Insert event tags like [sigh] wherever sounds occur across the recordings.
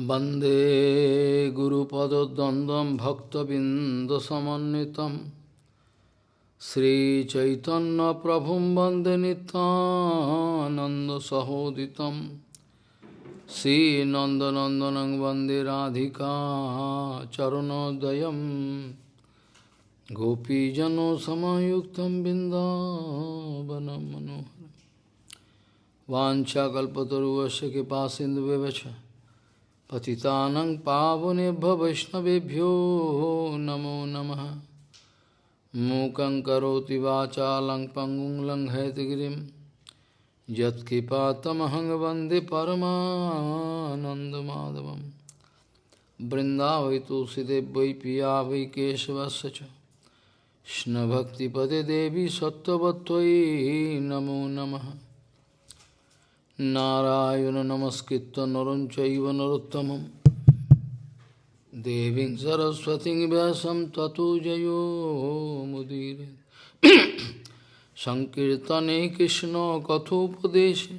वन्दे गुरुपदद्वन्द्वं भक्तबिन्दसमन्वितं श्रीचैतन्यप्रभुं वन्दे नितानन्दसहोदितं श्रीनन्दनन्दनं वन्दे राधिका चरणोदयं गोपीजनसमयुक्तं बिन्दावनं मनोहरम् वाञ्छाकल्पतरुवस्य कृपा सिन्धुव्यवच पतितानं पावनेभ्य वैष्णवेभ्यो नमो नमः। मूकं करोति वाचालं पङ्गुं लङ्घयतगिरिं यत्कृपातमहं वंदे तुलसीदेव वै पिया वै केशवस्य देवी सत्त्ववत्त्वयि नमो नमः। नारायण नमस्कृत्य नरं चैव नरोत्तमं देवीं सरस्वतीं व्यासं ततो जयो मुदीरे सङ्कीर्तने कृष्णकथोपदेशे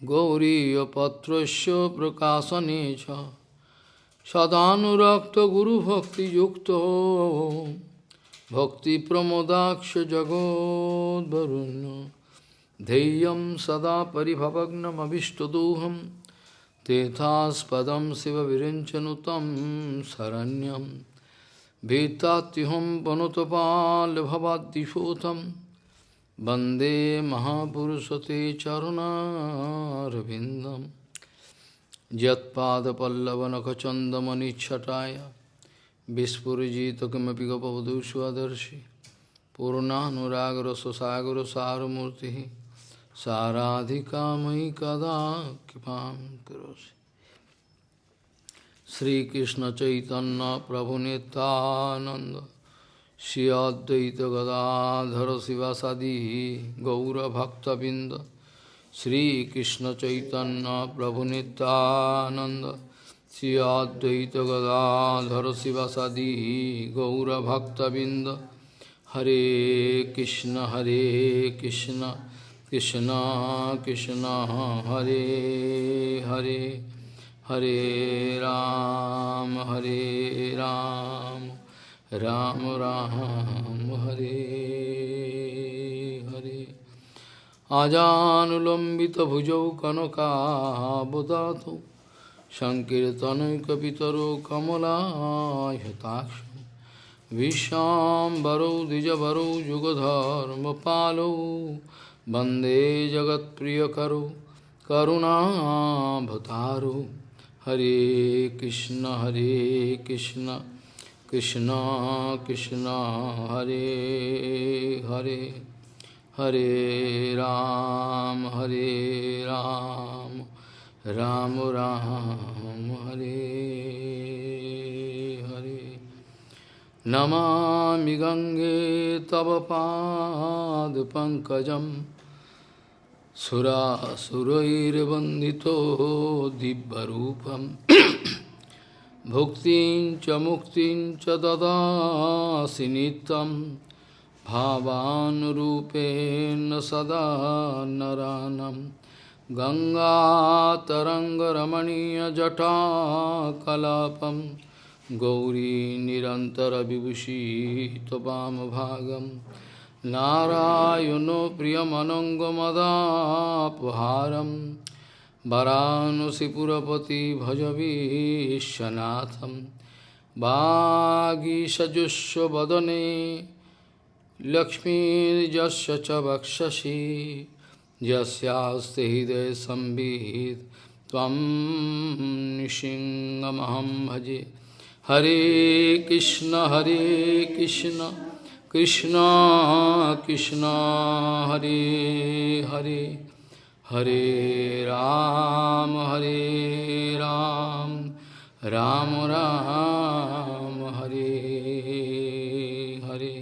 गौरीयपत्रस्य प्रकाशने च सदानुरक्तगुरुभक्तियुक्तो भक्तिप्रमोदाक्ष जगोद्वरुण्य ध्येयं सदा परिभवग्नमभिष्टदोहं तेथास्पदं शिवविरिञ्चनुतं शरण्यं भीतात्युहं वनुतपालभवाद्दिशोतं वन्दे महापुरुषते चरुणारविन्दं यत्पादपल्लवनखचन्दमनिच्छटाय विस्फुरिजित किमपि गपवधू स्वदर्शि पूर्णानुरागरससागरसारमूर्तिः साराधिका मयि कदा कृपां करोसि श्रीकृष्णचैतन्यप्रभुनितानन्द श्री अद्वैतगदाधर शिवासादि गौरभक्तबिन्द श्रीकृष्णचैतन्यप्रभुनितानन्द श्री अद्वैतगदाधर शिवासादि गौरभक्तबिन्द हरे कृष्ण हरे Krishna Krishna Krishna Hare Hare Hare Ram Hare Ram Ram Ram Hare Hare Ajanulambita bhujau kanaka bodhato Shankirtanu kapitaro kamala yatakshu Visham baro dijabaro jugadharma palu वंदे जगत्प्रियकरौ, करुणाभतारौ। हरे कृष्ण हरे कृष्ण कृष्ण कृष्ण, हरे हरे। हरे राम हरे राम राम राम, हरे हरे। नमामि गङ्गे तव पादपङ्कजं सुरासुरैर्वन्दितो दिव्यरूपं भुक्तिं च मुक्तिं च ददासि नित्यं भावानुरूपेण सदा नरानं गङ्गातरङ्गरमणीयजटाकलापम् गौरी निरन्तरविभूषी त्वमभागं नारायणो प्रियमनङ्गमदापहारं वरानसिपुरपति भजवीशनाथं वागीषजुष्वदने लक्ष्मीर्यस्य च वक्षसि यस्यास्ति त्वं निशिङ्गमहं भजे। हरे कृष्ण हरे कृष्ण। कृष्ण कृष्ण हरे हरे हरे राम हरे राम राम राम हरे हरे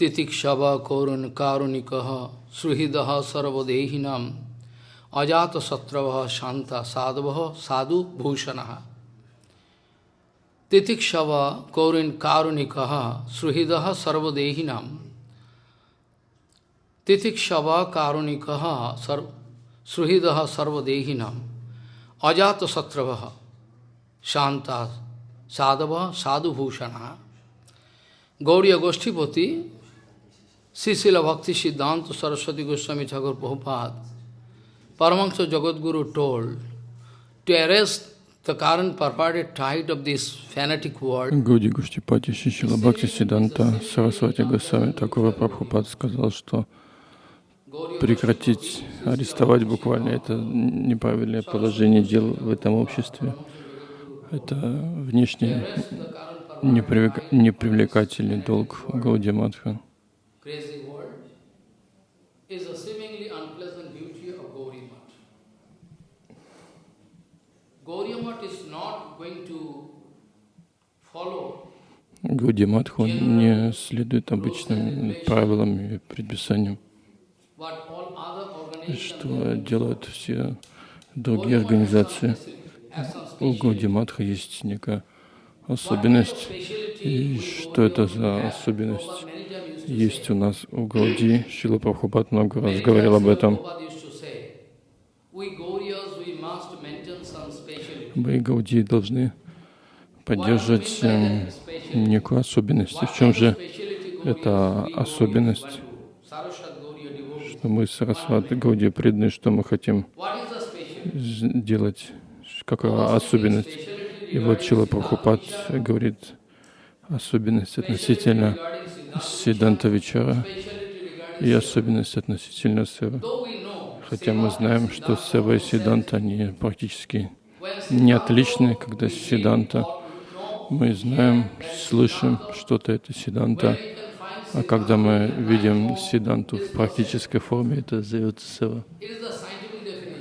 तितिक्षव कौरन कारुणिक सुहृद सर्वदेहिनां अजातशत्रव शांता साधव साधु भूषण तितिक्षव Titikshava Kaurin Karunikaha Sruhidaha Sarvadehinam Titikshava Karunikaha Sruhidaha Sarvadehinam Ajata Satravaha Shanta Sadhava Sadhu Bhushana Gauriya Goshtipati Sisila Bhakti Siddhanta Saraswati Goswami Thakur Prabhupada Paramahansa Jagadguru told to arrest Гуди Гуштипати Шишила Бхакти Сиданта Сарасвати Госвами Такура Прабхупад сказал, что прекратить арестовать буквально это неправильное положение дел в этом обществе. Это внешне непривлекательный долг Гауди Матха. Гауди Матха не следует обычным правилам и предписаниям что делают все другие организации. У Гауди Матха есть некая особенность. И что это за особенность? Есть у нас у Гауди. Шила Прабхупад много раз говорил об этом. Мы, Гауди, должны поддерживать эм, некую особенность. в чем же эта особенность? что мы Сарасвати Гауди преданы, что мы хотим делать, какая особенность. И вот Чила Прабхупад говорит особенность относительно Сиданта Вечара и особенность относительно Сева. Хотя мы знаем, что Сева и Сиданта, они практически не отличны, когда Сиданта мы знаем, слышим что-то это Сиданта, а когда мы видим Сиданту в практической форме, это зовется сева.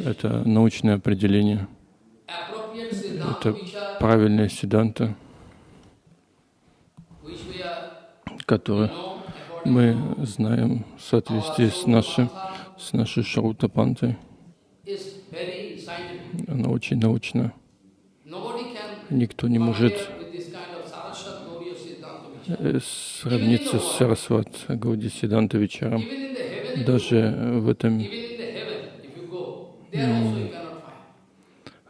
Это научное определение. Это правильная Сиданта, которую мы знаем в соответствии с нашей, с нашей Шаутапантой. Она очень научна. Никто не может Сравниться с Сарасват Гауди вечером. Даже в этом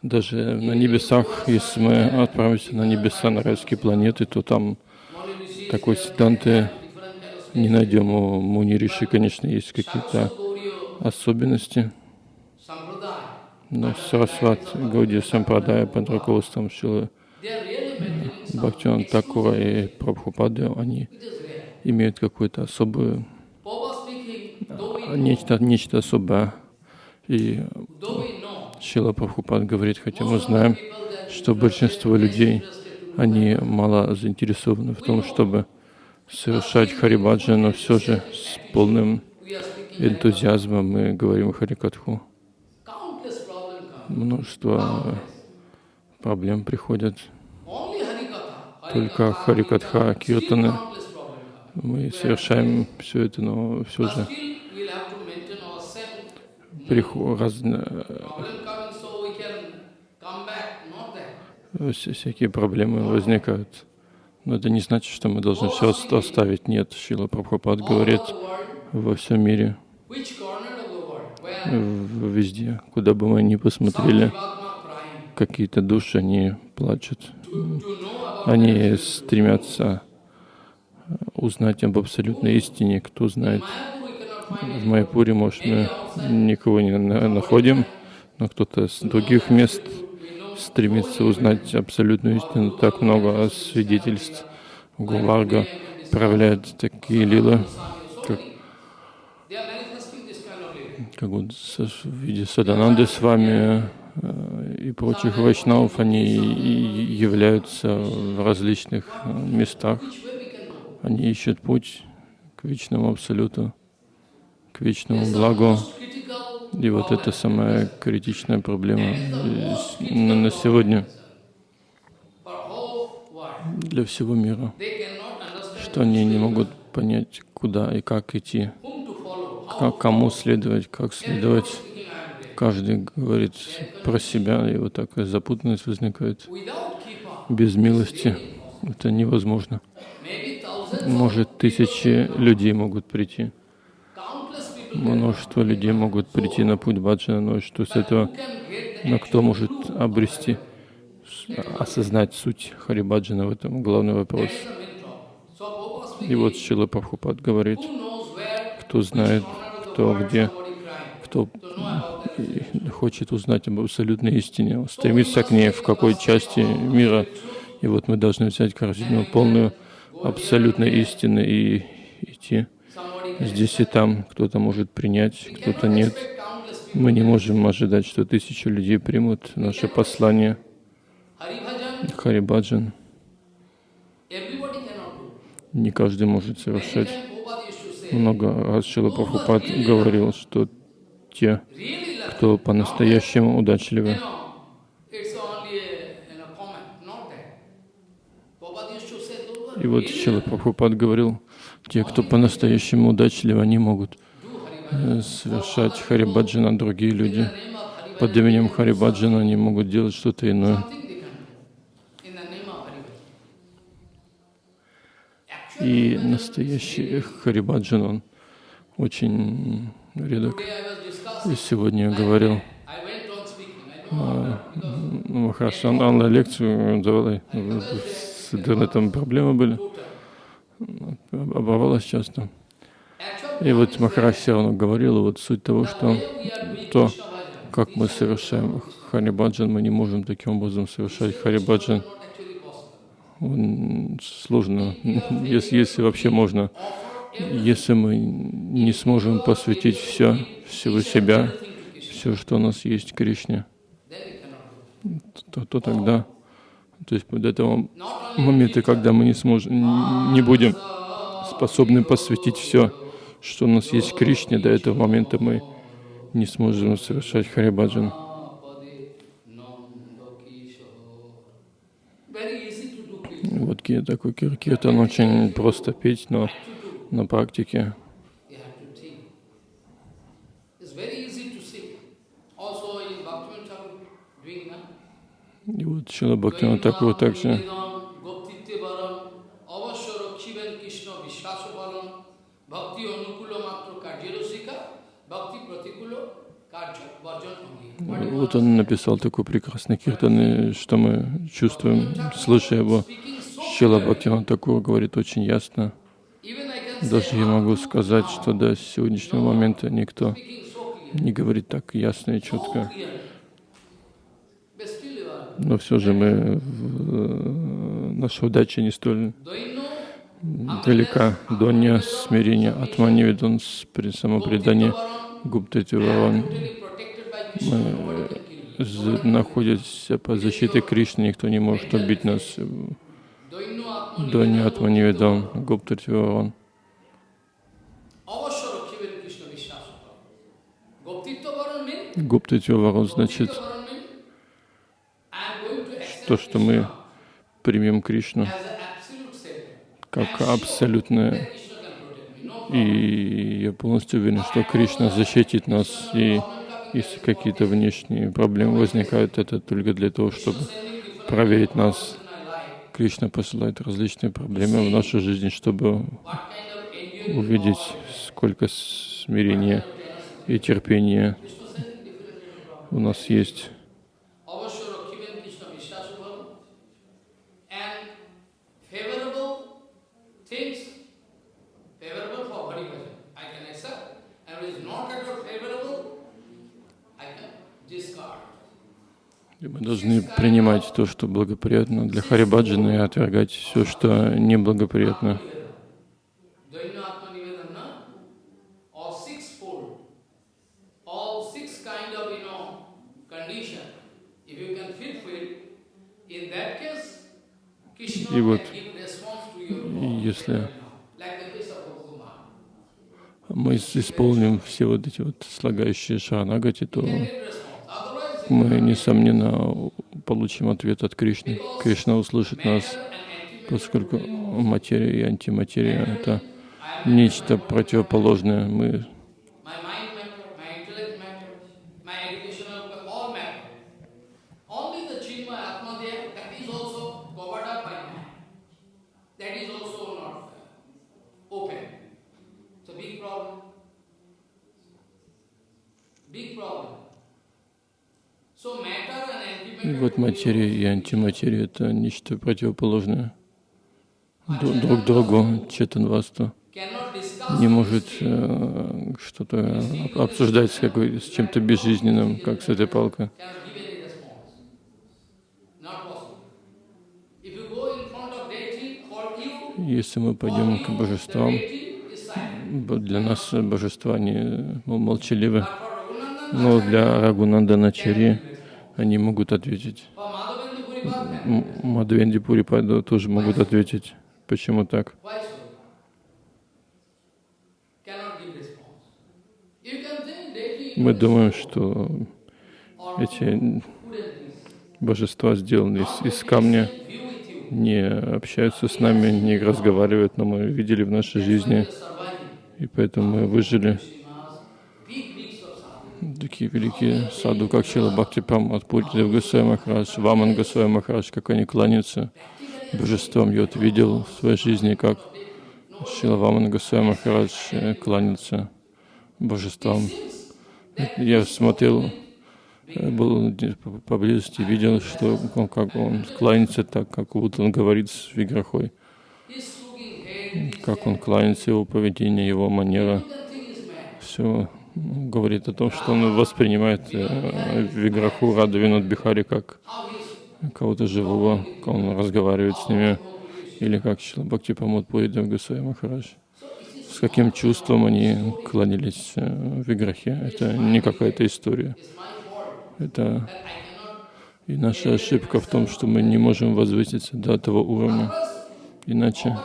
даже на небесах, если мы отправимся на небеса, на райские планеты, то там такой Сиданты не найдем. У Муни Риши, конечно, есть какие-то особенности. Но Сарасват Гауди Сампрадая под руководством Шилы Бхактиван Такура и Прабхупады, они имеют какую-то особую, нечто, нечто особое. И Шила Прабхупад говорит, хотя мы знаем, что большинство людей, они мало заинтересованы в том, чтобы совершать Харибаджа, но все же с полным энтузиазмом мы говорим Харикатху. Множество проблем приходят только Харикатха, Киртаны. Мы совершаем все это, но все же приход, разные, всякие проблемы возникают. Но это не значит, что мы должны все оставить. Нет, Шила Прабхупад говорит во всем мире, везде, куда бы мы ни посмотрели, какие-то души, они плачут. Они стремятся узнать об абсолютной истине. Кто знает, в Майпуре, может, мы никого не находим, но кто-то с других мест стремится узнать абсолютную истину. Так много свидетельств Гуварга проявляет такие лилы, как, как вот в виде Садананды с вами, Э, и прочих вайшнавов, они являются в различных э, местах. Они ищут путь к вечному абсолюту, к вечному благу. И вот это самая критичная проблема на сегодня для всего мира, что они не могут понять, куда и как идти, кому следовать, как следовать. Каждый говорит про себя, и вот такая запутанность возникает. Без милости это невозможно. Может, тысячи людей могут прийти. Множество людей могут прийти на путь баджана, но что с этого Но кто может обрести, осознать суть Харибаджана в этом главный вопрос. И вот Шила Прабхупад говорит, кто знает, кто где, кто хочет узнать об абсолютной истине, стремится к ней в какой части мира. И вот мы должны взять корзину полную абсолютной истины и идти здесь и там. Кто-то может принять, кто-то нет. Мы не можем ожидать, что тысячи людей примут наше послание. Харибаджан. Не каждый может совершать. Много раз Шила Прабхупад говорил, что те, кто по-настоящему удачливы, и вот Шила Прабхупад говорил, те, кто по-настоящему удачливы, они могут э, совершать Харибаджана, другие люди. Под именем Харибаджана они могут делать что-то иное. И настоящий Харибаджан, он очень редок. Сегодня говорил, а, ну, на лекцию давала, с интернетом проблемы были, оборвалась часто. И вот Махараш равно говорил, вот суть того, что то, как мы совершаем Харибаджан, мы не можем таким образом совершать Харибаджан. Сложно, если, если вообще можно, если мы не сможем посвятить все, всего себя, все, что у нас есть Кришне, то, то тогда, то есть до этого момента, когда мы не сможем, не будем способны посвятить все, что у нас есть Кришне, до этого момента мы не сможем совершать Харибаджан. Вот такой киртан очень просто петь, но на практике. И вот Шила Бхактина Такур также. Вот он написал такой прекрасный киртан, что мы чувствуем, слыша его. Шила Бхактина Такур говорит очень ясно. Даже я могу сказать, что до сегодняшнего момента никто не говорит так ясно и четко. Но все же мы, наша удача не столь далека. Донья, смирение, атманивидан, самопредание, гупта тюваран. Мы находимся под защитой Кришны, никто не может убить нас. Донья, атманивидан, гупта тюваран. Гупта тюваран значит то, что мы примем Кришну как абсолютное. И я полностью уверен, что Кришна защитит нас. И если какие-то внешние проблемы возникают, это только для того, чтобы проверить нас. Кришна посылает различные проблемы в нашу жизнь, чтобы увидеть, сколько смирения и терпения у нас есть. Мы должны принимать то, что благоприятно для Харибаджана, и отвергать все, что неблагоприятно. И вот, если мы исполним все вот эти вот слагающие шаранагати, то мы, несомненно, получим ответ от Кришны. Кришна услышит нас, поскольку материя и антиматерия — это нечто противоположное. Мы материя и антиматерия — это нечто противоположное друг, друг другу. Четанвасту не может э, что-то обсуждать с, какой, с чем-то безжизненным, как с этой палкой. Если мы пойдем к божествам, для нас божества не ну, молчаливы, но для Рагунанданачари они могут ответить. Мадхвенди Пурипада тоже могут ответить. Почему так? Мы думаем, что эти божества сделаны из, из камня, не общаются с нами, не разговаривают, но мы видели в нашей жизни, и поэтому мы выжили. Такие великие саду, как Шила Бхакти Прамат, Пуридев Госвай Махарадж, Ваман Госвай Махарадж, как они кланяются божествам. Я вот видел в своей жизни, как Шила Ваман Госвай Махарадж э, кланяется божествам. Я смотрел, э, был поблизости, видел, что он, как он кланяется так, как будто он говорит с Виграхой. Как он кланяется, его поведение, его манера. Все говорит о том, что он воспринимает э, Виграху Радавинат Бихари как кого-то живого, как он разговаривает с ними, или как Шилабхакти Памод Пуридев Гусай Махарадж с каким чувством они кланялись э, в играхе. Это не какая-то история. Это и наша ошибка в том, что мы не можем возвыситься до этого уровня. Иначе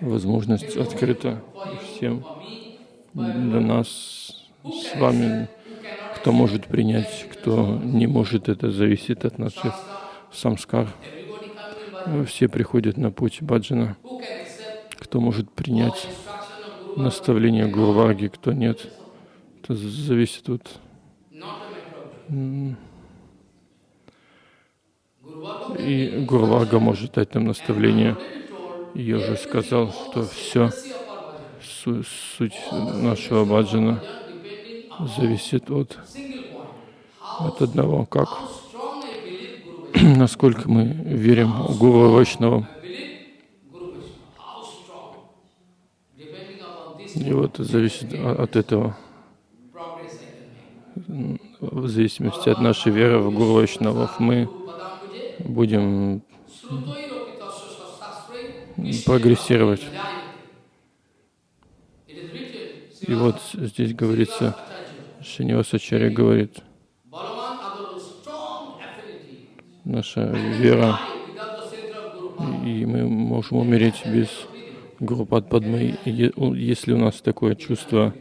возможность открыта всем для нас с вами, кто может принять, кто не может, это зависит от наших самскар. Все приходят на путь баджана. Кто может принять наставления Гурварги, кто нет. Это зависит от... И Гурварга может дать нам наставление. Я уже сказал, что все, суть нашего баджана зависит от, от одного, как, [clears throat] насколько мы верим Гуру Вайшнавам. И вот зависит от этого, в зависимости от нашей веры в Гуру Вайшнавов, мы будем прогрессировать. И вот здесь говорится, Шинивасачарья говорит, наша вера, и мы можем умереть без Гурупад Падмы, если у нас такое чувство,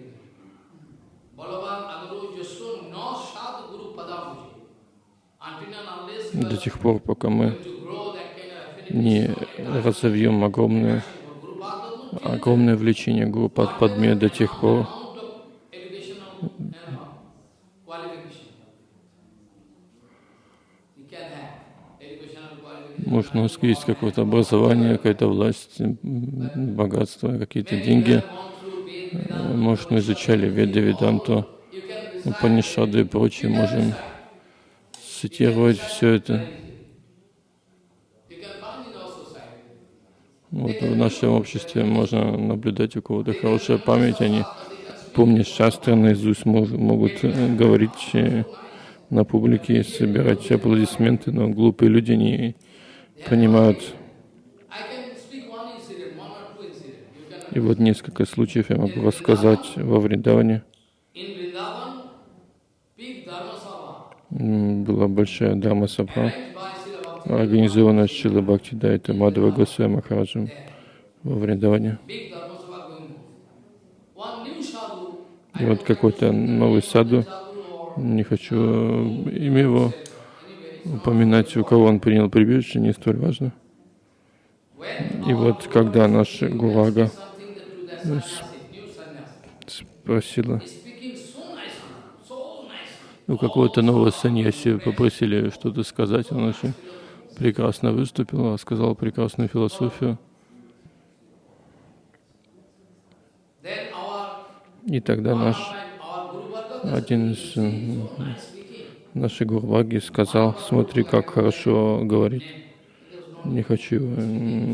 до тех пор, пока мы не разовьем огромное, огромное влечение Гурупад Падме, до тех пор, Может, у нас есть какое-то образование, какая-то власть, богатство, какие-то деньги. Может, мы изучали Веда, Веданту, Панишады и прочее. Можем цитировать все это. Вот в нашем обществе можно наблюдать у кого-то хорошая память, они помнят шастры наизусть, могут э, говорить э, на публике, собирать аплодисменты, но глупые люди не понимают. И вот несколько случаев я могу рассказать во Вриндаване. Была большая дама сабха, организованная Шила Бхакти Дайта Мадхава Госвами Махараджем во Вриндаване. И вот какой-то новый саду, не хочу имя его упоминать, у кого он принял прибежище, не столь важно. И вот когда наша Гурага спросила, у какого-то нового саньяси попросили что-то сказать, он очень прекрасно выступил, сказал прекрасную философию. И тогда наш один из Наши Гурваги сказал, смотри, как хорошо говорить. Не хочу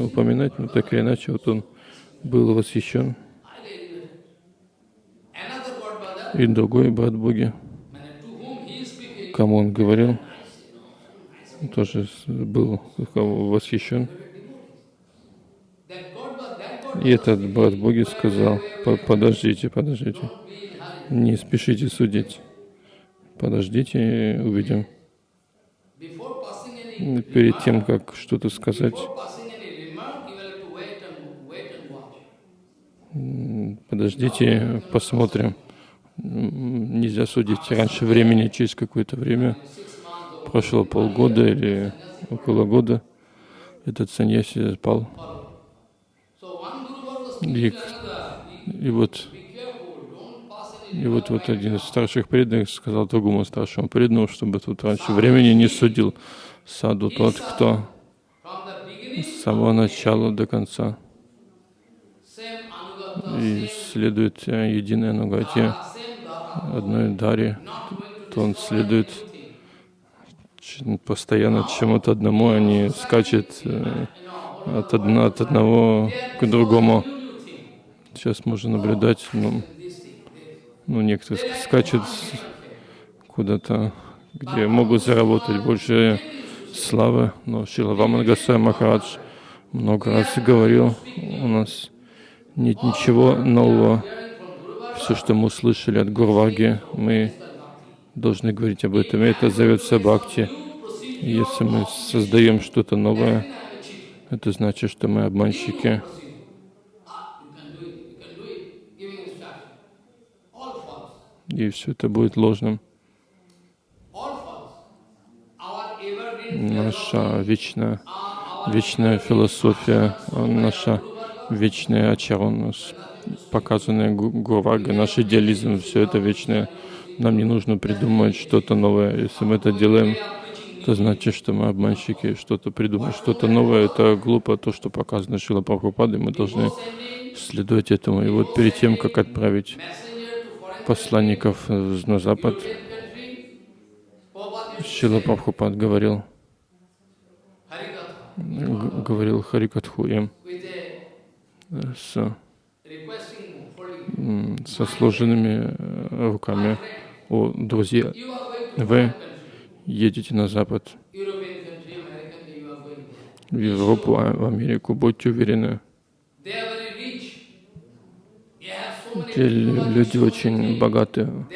упоминать, но так или иначе, вот он был восхищен. И другой брат Боги, кому он говорил, тоже был восхищен. И этот брат Боги сказал, подождите, подождите, не спешите судить. Подождите, увидим. Перед тем, как что-то сказать, подождите, посмотрим. Нельзя судить раньше времени, через какое-то время. Прошло полгода или около года. Этот саньяси спал. И, и вот и вот, вот один из старших преданных сказал другому старшему преданному, чтобы тут раньше времени не судил саду тот, кто с самого начала до конца и следует э, единой Анугате, одной Даре, то он следует постоянно чему-то одному, а не скачет э, от, одно, от одного к другому. Сейчас можно наблюдать, ну, ну некоторые скачут куда-то, где могут заработать больше славы. Но Шила Вамангасай Махарадж много раз говорил, у нас нет ничего нового. Все, что мы услышали от Гурваги, мы должны говорить об этом. И это зовется бхакти. Если мы создаем что-то новое, это значит, что мы обманщики. И все это будет ложным. Наша вечная, вечная философия, наша вечная ачарон, показанная Гурага, наш идеализм, все это вечное. Нам не нужно придумывать что-то новое. Если мы это делаем, это значит, что мы обманщики, что-то придумать, что-то новое. Это глупо, то, что показано Шила Прабхупады, мы должны следовать этому. И вот перед тем, как отправить посланников на Запад, Шила Прабхупад говорил, говорил Харикатху им с, со сложенными э, руками. О, друзья, вы едете на Запад, в Европу, а в Америку, будьте уверены. Эти люди очень богатые,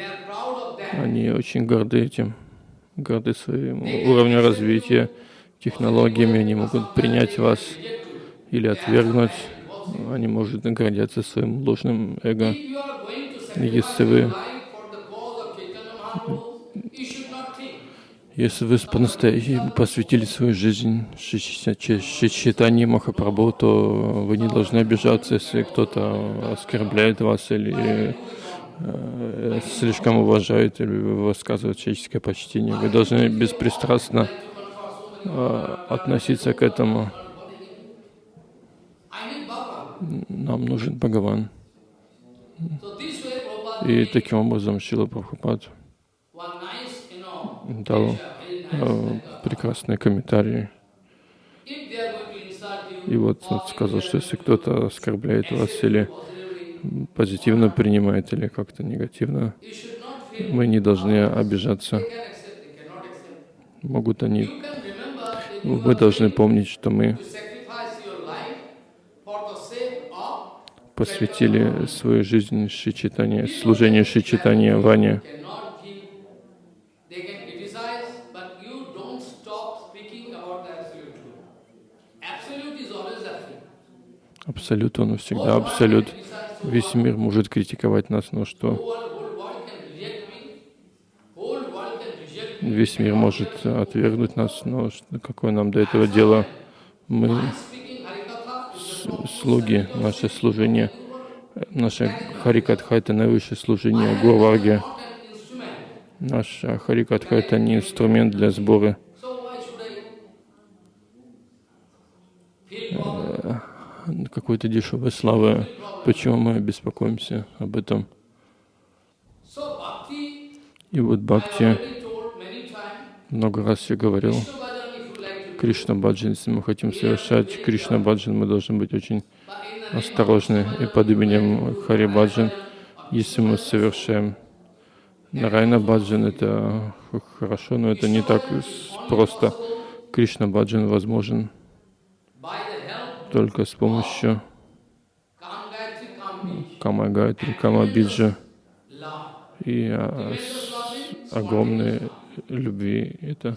они очень горды этим, горды своим уровнем развития, технологиями, они могут принять вас или отвергнуть они, может, гордятся своим ложным эго. Если вы если вы по-настоящему посвятили свою жизнь читанию Махапрабху, то вы не должны обижаться, если кто-то оскорбляет вас или э, слишком уважает или высказывает человеческое почтение. Вы должны беспристрастно э, относиться к этому нам нужен Бхагаван. И таким образом Шила Прабхупад дал э, прекрасные комментарии. И вот он сказал, что если кто-то оскорбляет вас или позитивно принимает, или как-то негативно, мы не должны обижаться. Могут они... Вы должны помнить, что мы посвятили свою жизнь Шичитане, служению Шичитания Ване. Абсолют, он всегда абсолют. Весь мир может критиковать нас, но что? Весь мир может отвергнуть нас, но какое нам до этого дело? Мы слуги, наше служение, наше Харикатха — это наивысшее служение Гурварге. Наш Харикатха — это не инструмент для сбора какой-то дешевой славы. Почему мы беспокоимся об этом? И вот Бхакти, Много раз я говорил, Кришна Баджан, если мы хотим совершать Кришна Баджан, мы должны быть очень осторожны. И под именем Хари Баджан, если мы совершаем Нарайна Баджан, это хорошо, но это не так просто. Кришна Баджан возможен только с помощью Kam Gayatri, Kam Bij, Кама Гайтри, Кама Биджа love. и а, огромной любви. Это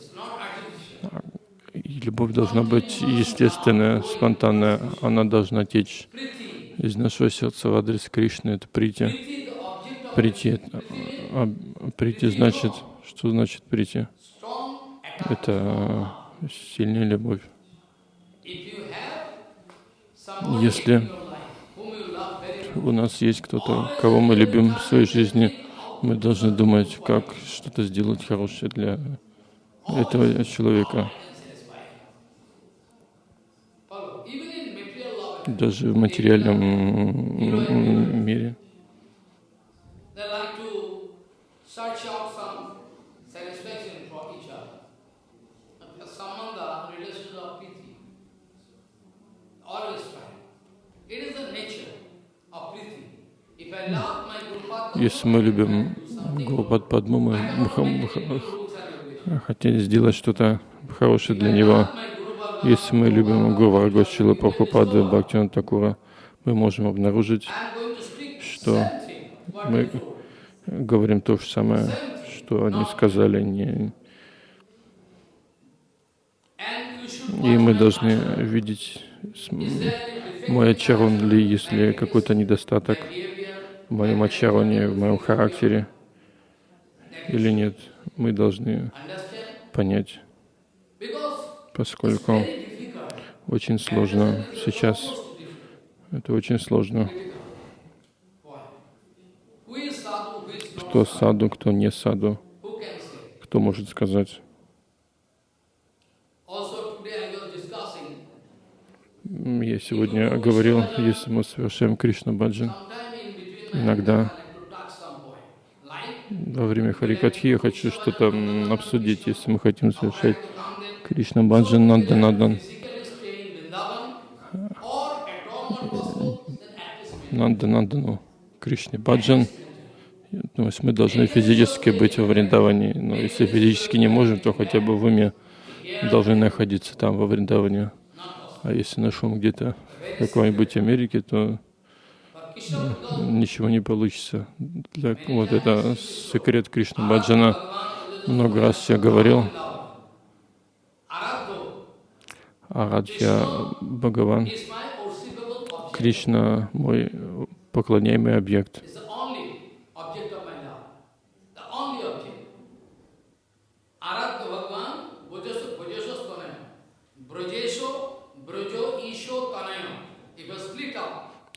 любовь должна быть естественная, спонтанная. Она должна течь из нашего сердца в адрес Кришны. Это прийти. Прийти, а, прийти значит, что значит прийти? Это сильная любовь. Much, у нас есть кто-то, кого мы любим в своей жизни, мы должны думать, как что-то сделать хорошее для этого человека. Даже в материальном мире. Если мы любим Гурупад Падму, мы х- хотели сделать что-то хорошее для него. Если мы любим Гуру Гошила Прабхупада Бхактина Такура, мы можем обнаружить, что мы говорим то же самое, что они сказали. Не... И мы должны видеть, мой in ачарун ли, если какой-то недостаток в моем ачароне, в моем характере или нет. Мы должны понять, поскольку очень сложно сейчас. Это очень сложно. Кто саду, кто не саду, кто может сказать. Я сегодня говорил, если мы совершаем Кришна Баджан, Иногда. Во время Харикатхи я хочу что-то обсудить, если мы хотим совершать Кришна Баджан Нанда Надан. Нанда Надану Кришне Баджан. То есть мы должны физически быть во Вриндаване, но если физически не можем, то хотя бы в уме должны находиться там, во Вриндаване. А если ум где-то в какой-нибудь Америке, то ничего не получится. Для, вот это секрет Кришна Баджана. Много раз я говорил, Арадхья Бхагаван. Кришна мой поклоняемый объект.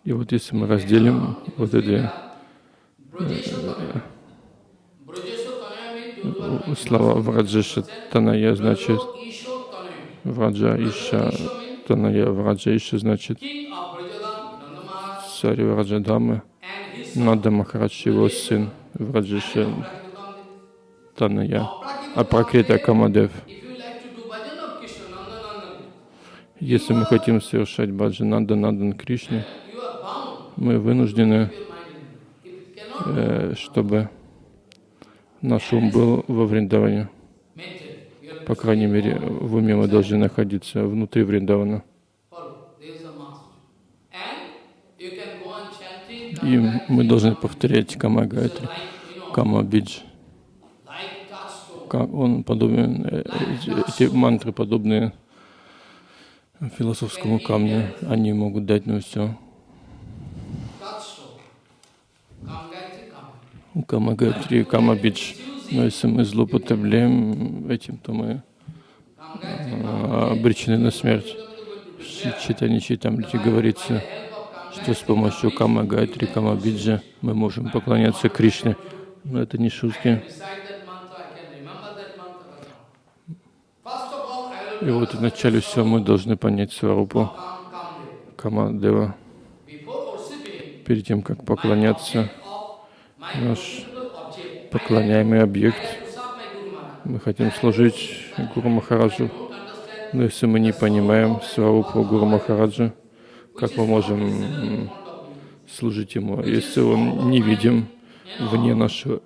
И вот если мы разделим вот эти my слова Враджеша Таная, значит. Враджа Иша Таная, Враджа Иша значит царь Враджадамы, Нада Махарадж, его сын Враджеша. Таная, а Пракрита Камадев. Если мы хотим совершать баджан Нанда Надан bound мы вынуждены, э, чтобы наш ум был во Вриндаване. По крайней мере, в уме мы должны находиться внутри Вриндавана. И мы должны повторять Кама Гайтри, Кама Бидж. он подобен, э, эти, мантры подобны философскому камню, они могут дать нам все. Кама Гайтри, Кама Бидж. Но если мы злоупотребляем этим, то мы а, обречены на смерть. В читании Читамрити говорится, что с помощью Кама Гайтри, Кама Биджа мы можем поклоняться Кришне. Но это не шутки. И вот вначале всего мы должны понять Сварупу come, come there. Кама Дева. Before worshiping, Перед тем, как поклоняться, наш поклоняемый объект. Мы хотим служить Гуру Махараджу. Но если мы не понимаем Сварупу Гуру Махараджа, как мы можем служить ему, если он не видим вне нашего,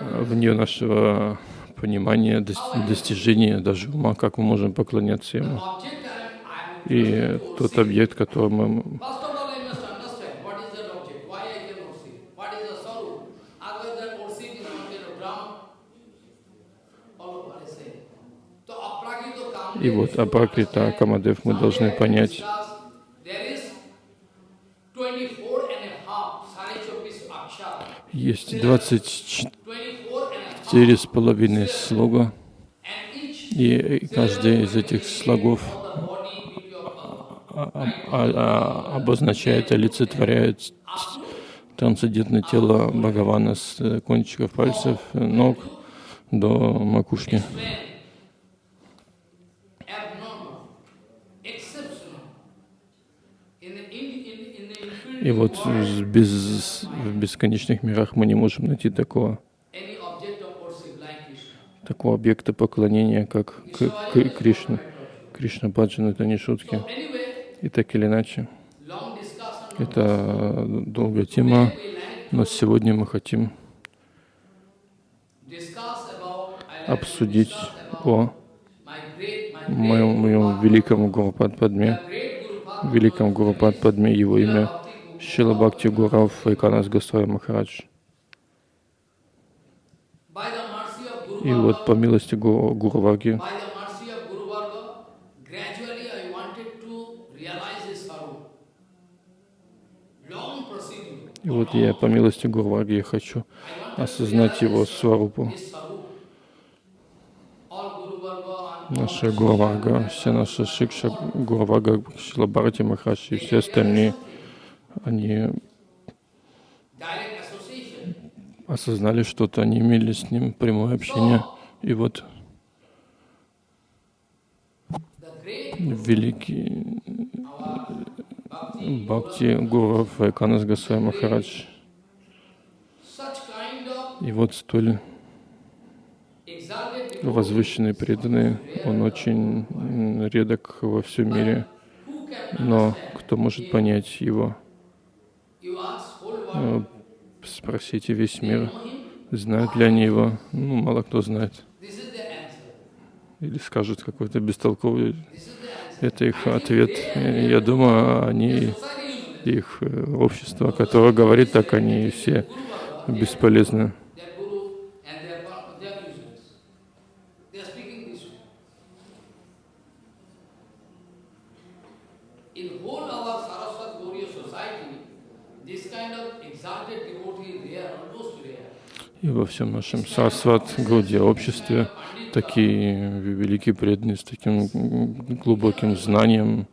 вне нашего понимания, достижения, даже ума, как мы можем поклоняться ему. И тот объект, который И вот Апракрита Камадев мы должны понять, есть 24 с половиной слога, и каждый из этих слогов обозначает, олицетворяет трансцендентное тело Бхагавана с кончиков пальцев, ног до макушки. И вот без, в бесконечных мирах мы не можем найти такого, такого объекта поклонения, как к, к Кришна. Кришна Баджан — это не шутки. И так или иначе, это долгая тема, но сегодня мы хотим обсудить о моем, моем великом Гурупад Падме, великом Гурупад Падме, его имя Шила Бхакти Гурав Айканас Госвами Махарадж. И вот по милости Гуру, Варги, и вот я по милости Гуру Варги я хочу осознать его сварупу. Наша Гуру Варга, вся наша Шикша, Гуру Варга, Шилабарати Махаши и все остальные — они осознали что-то, они имели с ним прямое общение. И вот великий Бхакти Гуру Вайканас Гасвай Махарадж. И вот столь возвышенный преданный, он очень редок во всем мире, но кто может понять его? Э, спросите весь мир, знают ли они его. Ну, мало кто знает. Или скажут какой-то бестолковый. Это их ответ. Я думаю, они, их э, общество, которое говорит так, они все бесполезны. И во всем нашем сарсват, Гауде обществе такие великие преданные с таким глубоким знанием,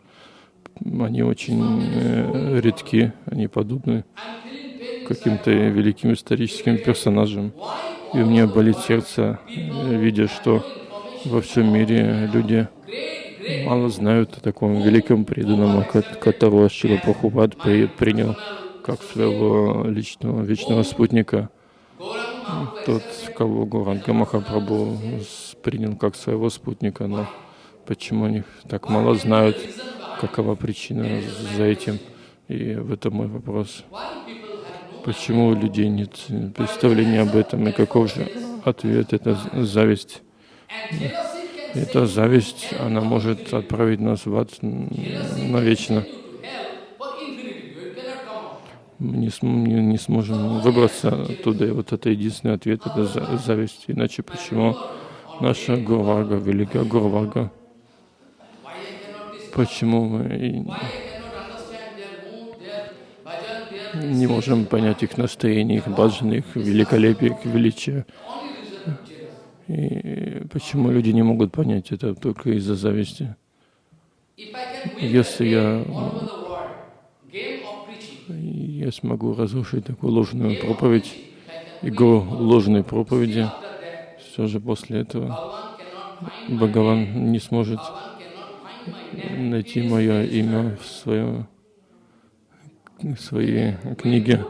они очень э, редки, они подобны каким-то великим историческим персонажам. И у меня болит сердце, видя, что во всем мире люди мало знают о таком великом преданном, которого Шила Прабхупад принял как своего личного вечного спутника тот, кого Гуранга Махапрабху принял как своего спутника, но почему они так мало знают, какова причина за этим. И в этом мой вопрос. Почему у людей нет представления об этом, и каков же ответ? Это зависть. Эта зависть, она может отправить нас в ад навечно мы не, не, не сможем выбраться оттуда. И вот это единственный ответ — это зависть. Иначе почему наша Гурварга, великая Гурварга, почему мы не можем понять их настроение, их баджан, их великолепие, их величие. И почему люди не могут понять это только из-за зависти? Если я я смогу разрушить такую ложную проповедь, игру ложной проповеди, все же после этого Бхагаван не сможет найти мое имя в, свое, в своей книге.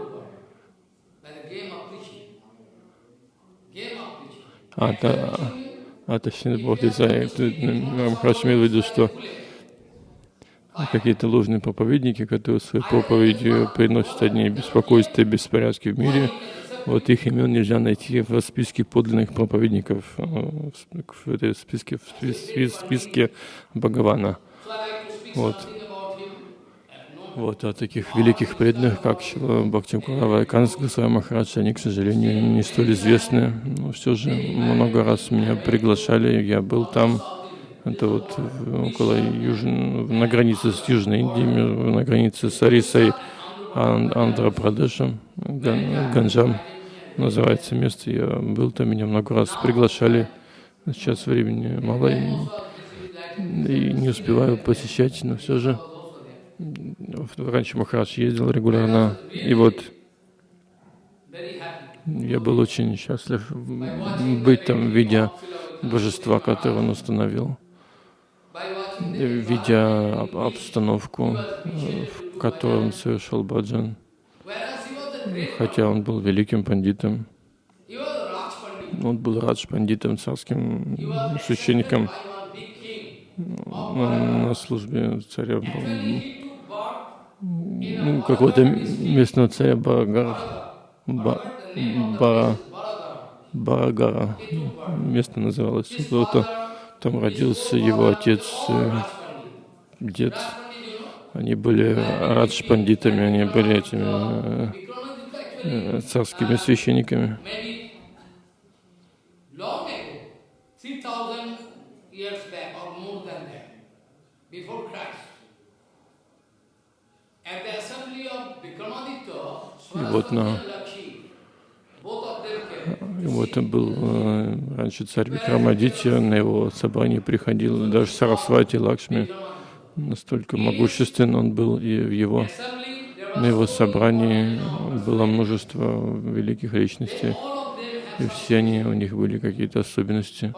А, та, а точнее, Бог Махарадж имел в виду, что какие-то ложные проповедники, которые своей проповедью приносят одни беспокойства и беспорядки в мире, вот их имен нельзя найти в списке подлинных проповедников, э, в этой списке, в списке Бхагавана. Вот. Вот, а таких великих преданных, как Бхактимкурава и Канс Махарадж, они, к сожалению, не столь известны. Но все же много раз меня приглашали, я был там. Это вот около юж... на границе с Южной Индией, на границе с Арисой, Андхра-Прадешем, Ганджам называется место. Я был там, меня много раз приглашали. Сейчас времени мало и, и не успеваю посещать, но все же раньше Махарадж ездил регулярно. И вот я был очень счастлив быть там, видя божества, которые он установил, видя обстановку, в которой он совершил баджан хотя он был великим пандитом. Он был радж пандитом, царским священником. На службе царя. Ну, какого-то местного царя Барагара. Ба, Бара, Барагара. Место называлось. Вот там родился его отец, э, дед. Они были радж-пандитами, они были этими э, царскими священниками. И вот на вот был э, раньше царь Викрамадитья, на его собрание приходил даже Сарасвати Лакшми, настолько могуществен он был, и в его на его собрании было множество великих личностей, и все они, у них были какие-то особенности.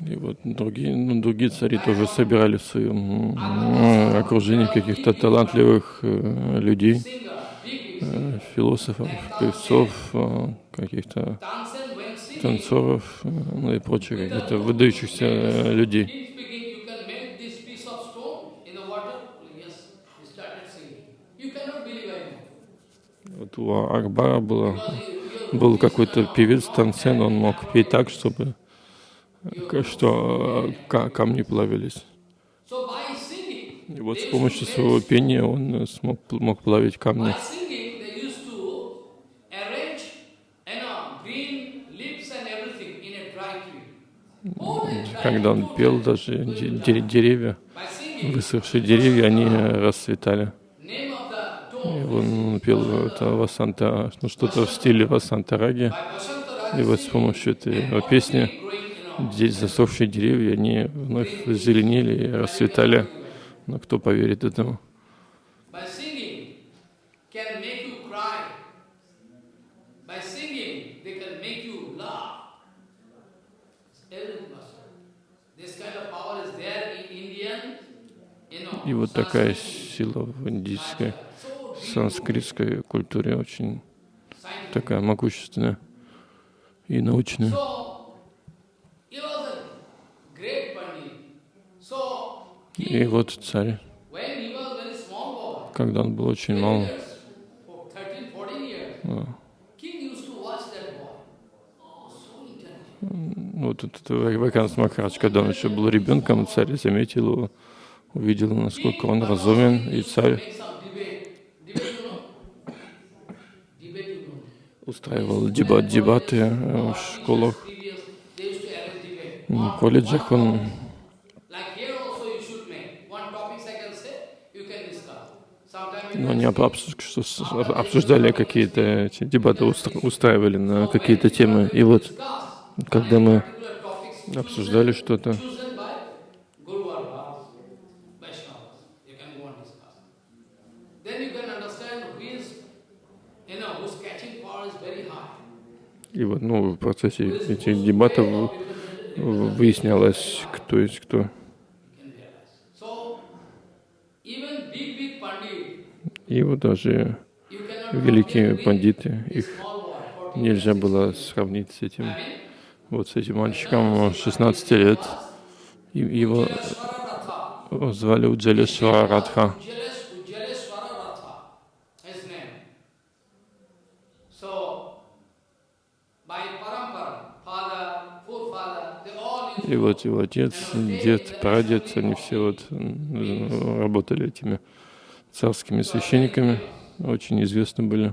И вот другие, ну, другие цари тоже собирали в своем окружении каких-то талантливых э, людей, э, философов, певцов, э, каких-то танцоров, ну и прочих каких-то выдающихся людей. Вот у Акбара было был какой-то певец Тансен, он мог петь так, чтобы что камни плавились. И вот с помощью своего пения он смог, мог плавить камни. Когда он пел, даже деревья, высохшие деревья, они расцветали. Он пел это Васанта, ну, что-то в стиле Васанта Раги. И вот с помощью этой песни здесь засохшие деревья, они вновь зеленели и расцветали. Но кто поверит этому? И вот такая сила в индийской санскритской культуре очень такая могущественная и научная. И вот царь, когда он был очень мал, вот этот Вайканс Махарадж, когда он еще был ребенком, царь заметил его, увидел, насколько он разумен, и царь устраивал дебат, дебаты э, в школах, в колледжах. Он но они обсуждали какие-то дебаты, устраивали на какие-то темы. И вот, когда мы обсуждали что-то, И вот, ну, в процессе этих дебатов выяснялось, кто есть кто. И вот даже великие пандиты, их small boy, 14 нельзя было сравнить с этим, вот с этим мальчиком 16 лет. Его звали Уджалешвара Радха. И вот его отец, дед, прадед, они все вот работали этими царскими священниками, очень известны были,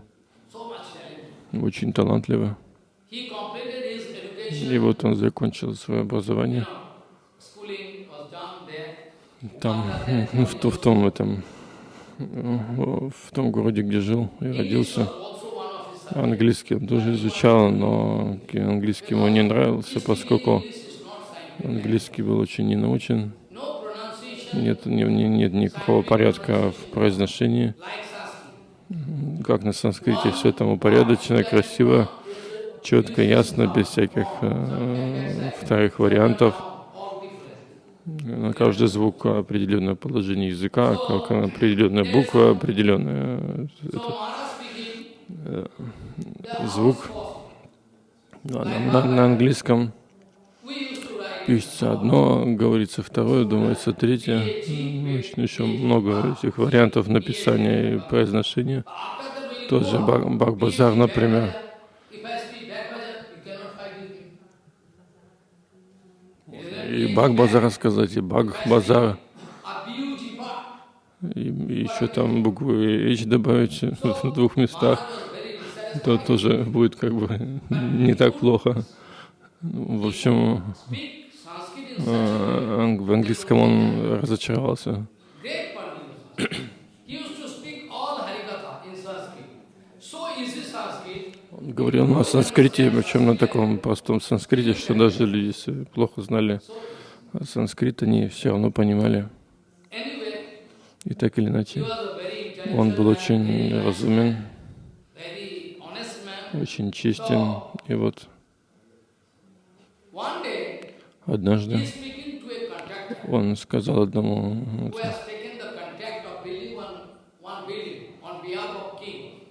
очень талантливы. И вот он закончил свое образование там, [laughs] в, в том этом, в том городе, где жил и родился. Английский он тоже изучал, но английский ему не нравился, поскольку английский был очень. No pronunciation Нет, не- не- нет никакого порядка в произношении. Как на санскрите, все там упорядочено, красиво, четко, ясно, без всяких э, вторых вариантов. На каждый звук определенное положение языка, как определенная буква, определенный speaking, the звук. На, на- на английском пишется одно, говорится второе, думается третье. Ну, Очень еще много этих вариантов написания и произношения. Тот же Баг-Базар, например. И Баг-Базар рассказать, и part. И, и еще там букву H добавить [laughs] в двух местах, то тоже будет как бы не так плохо. Ну, В общем, Speak Sanskrit in э, ан- в английском он разочаровался. [clears throat] Он говорил на санскрите, причем на таком простом санскрите, что даже люди, если плохо знали санскрит, они все равно понимали. И так или иначе, он был очень разумен, очень честен. И вот однажды. Он сказал одному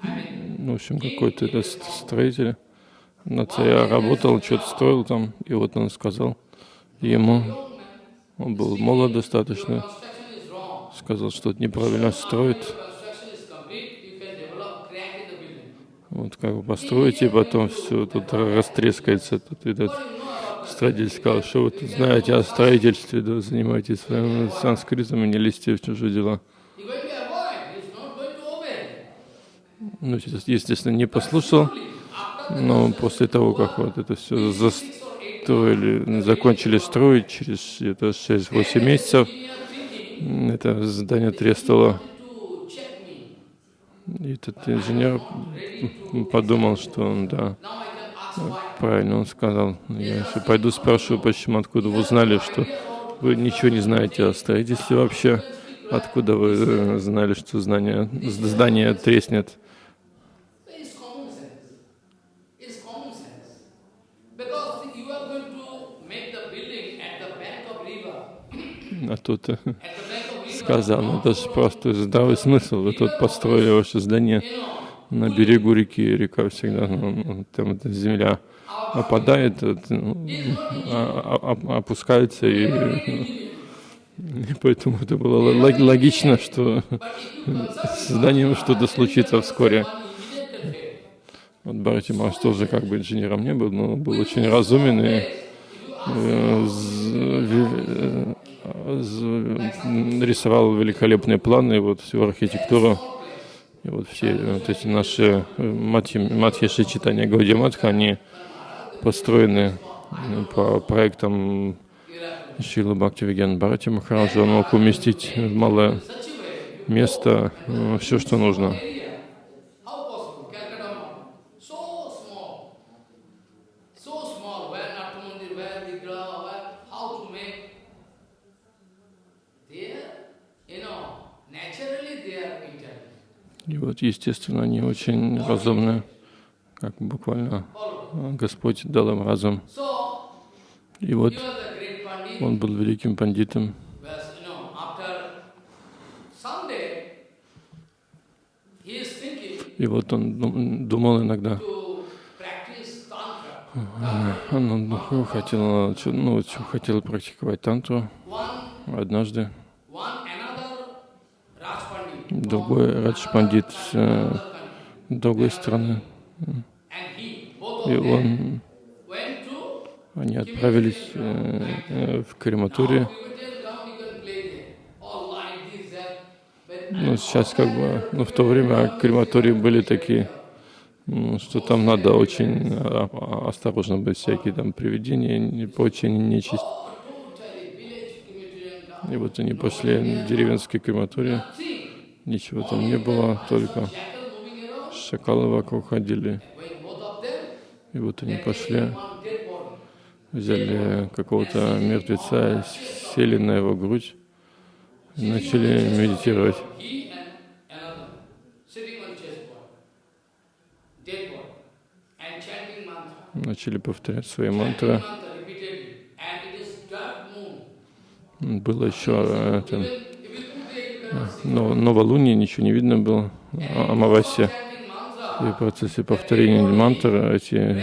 Ну, в общем, какой-то этот ст- строитель. На царя работал, что-то строил там, и вот он сказал ему, он был молод достаточно, сказал, что это неправильно строит, вот как бы построите, и потом все тут растрескается. Тут этот строитель сказал, что вы тут знаете о строительстве, да, занимайтесь своим санскритом и не лезьте в чужие дела. Ну, естественно, не послушал, но после того, как вот это все застроили, закончили строить, через это 6-8 месяцев, это здание треснуло. И этот инженер подумал, что он, да, Правильно он сказал. Я еще пойду спрошу, почему, откуда вы узнали, что вы ничего не знаете о строительстве вообще. Откуда вы э, знали, что знание, здание треснет? А тут э, ну это же просто здравый смысл. Вы тут построили ваше здание на берегу реки, река всегда, ну, там эта земля опадает, ну, а- а- опускается, и, и поэтому это было лог- логично, что с зданием что-то случится вскоре. Вот Барати Маш тоже как бы инженером не был, но был очень разумен и э, э, рисовал великолепные планы, вот всю архитектуру. И вот все вот эти наши э, матхи, матхиши читания Гаудия Матха, они построены э, по проектам Шилы Бхакти Виген Бхарати Махараджа. Он мог уместить в малое место все, что нужно. Вот, естественно, они очень разумные, как буквально а, Господь дал им разум. И вот он был великим пандитом. И вот он дум- думал иногда, Tantra. он ну, хотел, ну, хотел практиковать тантру однажды. Другой Радж Пандит с э, другой both И он, они отправились э, э, в крематорию. Ну, сейчас как бы, ну, в то время крематории были такие, что там надо очень а, а, осторожно быть, всякие там привидения и прочие нечисть. И вот они пошли в деревенский крематорий, See, ничего там не было, только шакалы вокруг ходили. И вот они пошли, взяли какого-то мертвеца, сели на его грудь начали медитировать. Начали повторять свои мантры. Было еще э, это, но, новолуние, ничего не видно было, а- амавасия. И в процессе повторения мантр эти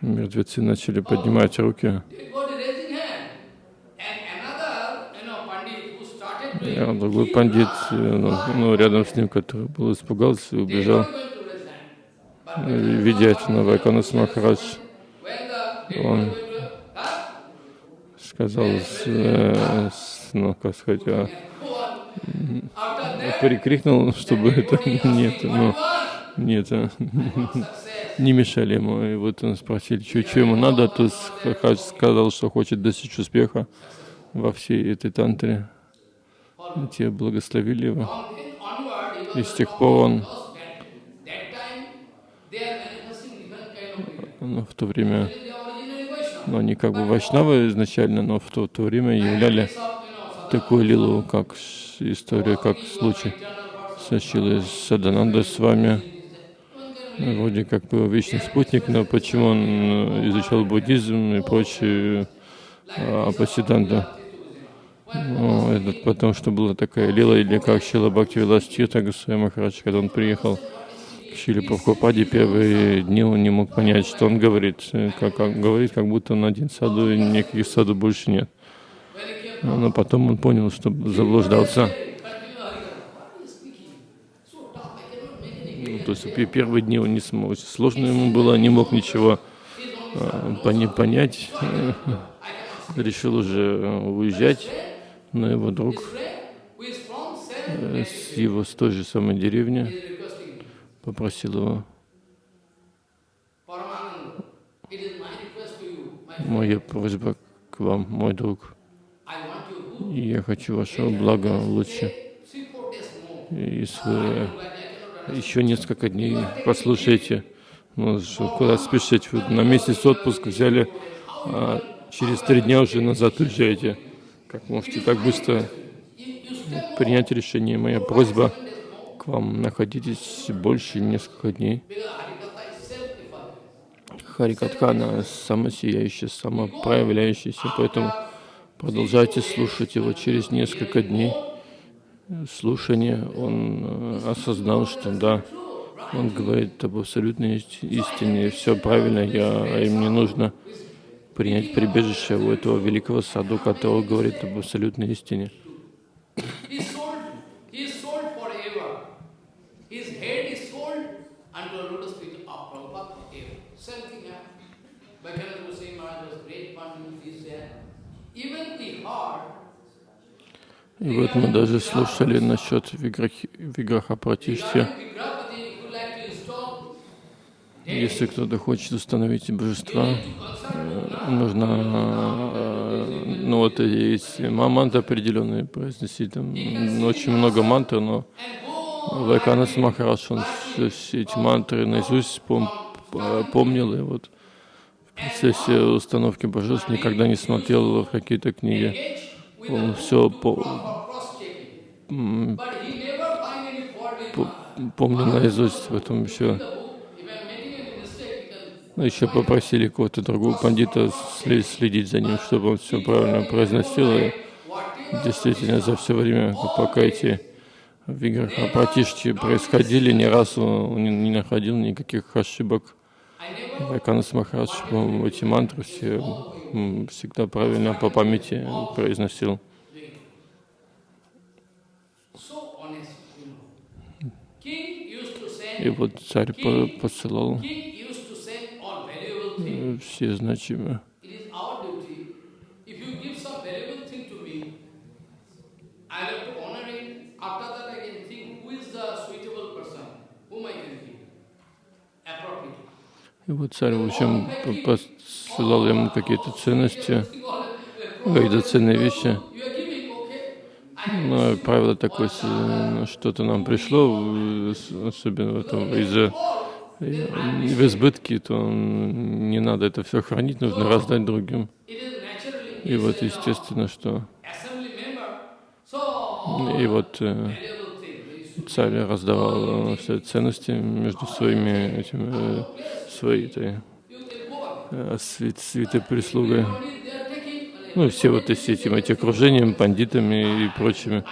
мертвецы начали поднимать руки. А другой пандит, э, ну, рядом с ним, который был испугался и убежал, видя это на Вайканас Махарадж, Он сказал, с, э, с- ну, как сказать, перекрикнул, чтобы это [laughs] нет, ну, what? нет, а, [laughs] не мешали ему. И вот он спросили, что, что ему надо, то Хадж сказал, что хочет достичь успеха во всей этой тантре. И те благословили его. И с тех пор он, ну, в то время, Vaishnava. ну, они как бы вайшнавы изначально, но в то, то время являли такую лилу, как история, как случай со Шилой Садананда с вами. Вроде как бы вечный спутник, но почему он э, изучал буддизм и прочие а, апасиданта? Ну, это потому что была такая лила, или как Шила Бхакти Виластита Госвами Махарадж, когда он приехал к Шиле Прабхупаде, первые дни он не мог понять, что он говорит. Э, Как, как говорит, как будто он один саду, и никаких саду больше нет. Но потом он понял, что заблуждался. Ну, то есть пе- первые дни он не смог, сложно ему было, не мог ничего пони- понять. [laughs] Решил уже э, уезжать, но его друг э, с его с той же самой деревни попросил его, моя просьба к вам, мой друг, I want you to и я хочу вашего блага лучше. И cannot еще несколько дней послушайте, ну, куда спешить, вы на месяц отпуск взяли, а через три дня уже назад уезжаете. Как можете так быстро принять решение? Моя просьба к вам, находитесь больше несколько дней. Харикатха, она самосияющая, самопроявляющаяся, поэтому продолжайте слушать его через несколько дней. Слушание, он э, осознал, что да, он говорит об абсолютной ист- истине, все правильно, я, а им не нужно принять прибежище у этого великого саду, который говорит об абсолютной истине. Heart И вот мы даже слушали насчет виграхи- виграха Пратишти. Regarding Vigrahapati, if you like to install, Если кто-то хочет установить божества, э, нужно, э, ну вот есть ма- мантры определенные произносить, там очень много мантр, но Вайканас Махарадж, он все, эти мантры наизусть пом- п- помнил, и вот в процессе установки божеств никогда не смотрел в какие-то книги. Он все по, with помню наизусть, потом еще, ну, еще попросили кого-то другого пандита следить за ним, чтобы он все правильно произносил. И действительно, за все время, пока эти Виграха Пратишти происходили, ни разу он не находил никаких ошибок. Вайканас Махарадж, эти мантры все всегда правильно по памяти произносил. И вот царь посылал все значимые. И вот царь, в общем, посылал ему какие-то ценности, какие-то ценные вещи. Но правило такое, что-то нам пришло, особенно из-за в избытке, то не надо это все хранить, нужно раздать другим. И вот естественно, что и вот э, царь раздавал э, все ценности между своими этими, э, своей этой, свит, свитой прислугой. Ну, все вот эти, этим, эти окружением, пандитами и прочими.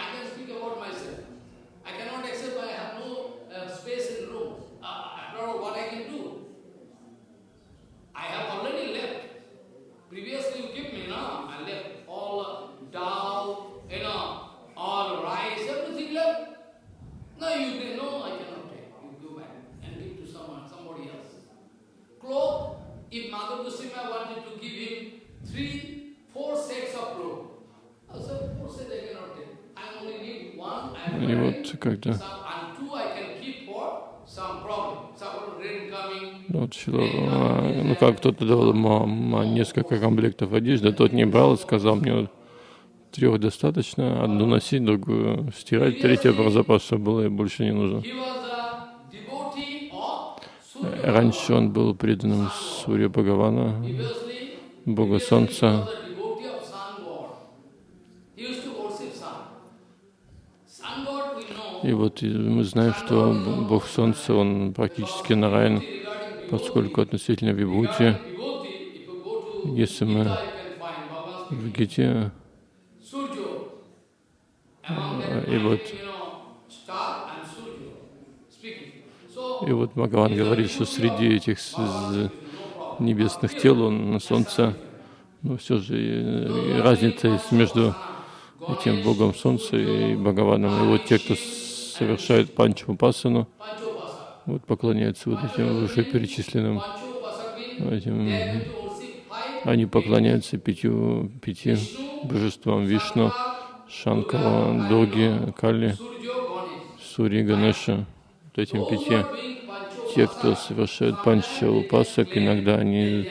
И вот когда ну, вот, а, ну как кто-то давал ему несколько комплектов одежды, тот не брал, сказал мне трех достаточно, одну носить, другую стирать, третья про запас, чтобы было и больше не нужно. Раньше он был преданным Сурья Бхагавана, Бога Солнца, И вот мы знаем, что Бог Солнца, он практически нараян, поскольку относительно Вибхути, если мы в Гите, и вот, и вот Бхагаван говорит, что среди этих небесных тел он на Солнце, но все же разница есть между этим Богом Солнца и Бхагаваном. И вот те, кто совершают панчамупасану, вот поклоняются вот этим вышеперечисленным этим, они поклоняются пятью, пяти божествам Вишну, Шанкара, Доги, Кали, Сури, Ганеша, вот этим пяти. Те, кто совершает панча упасок, иногда они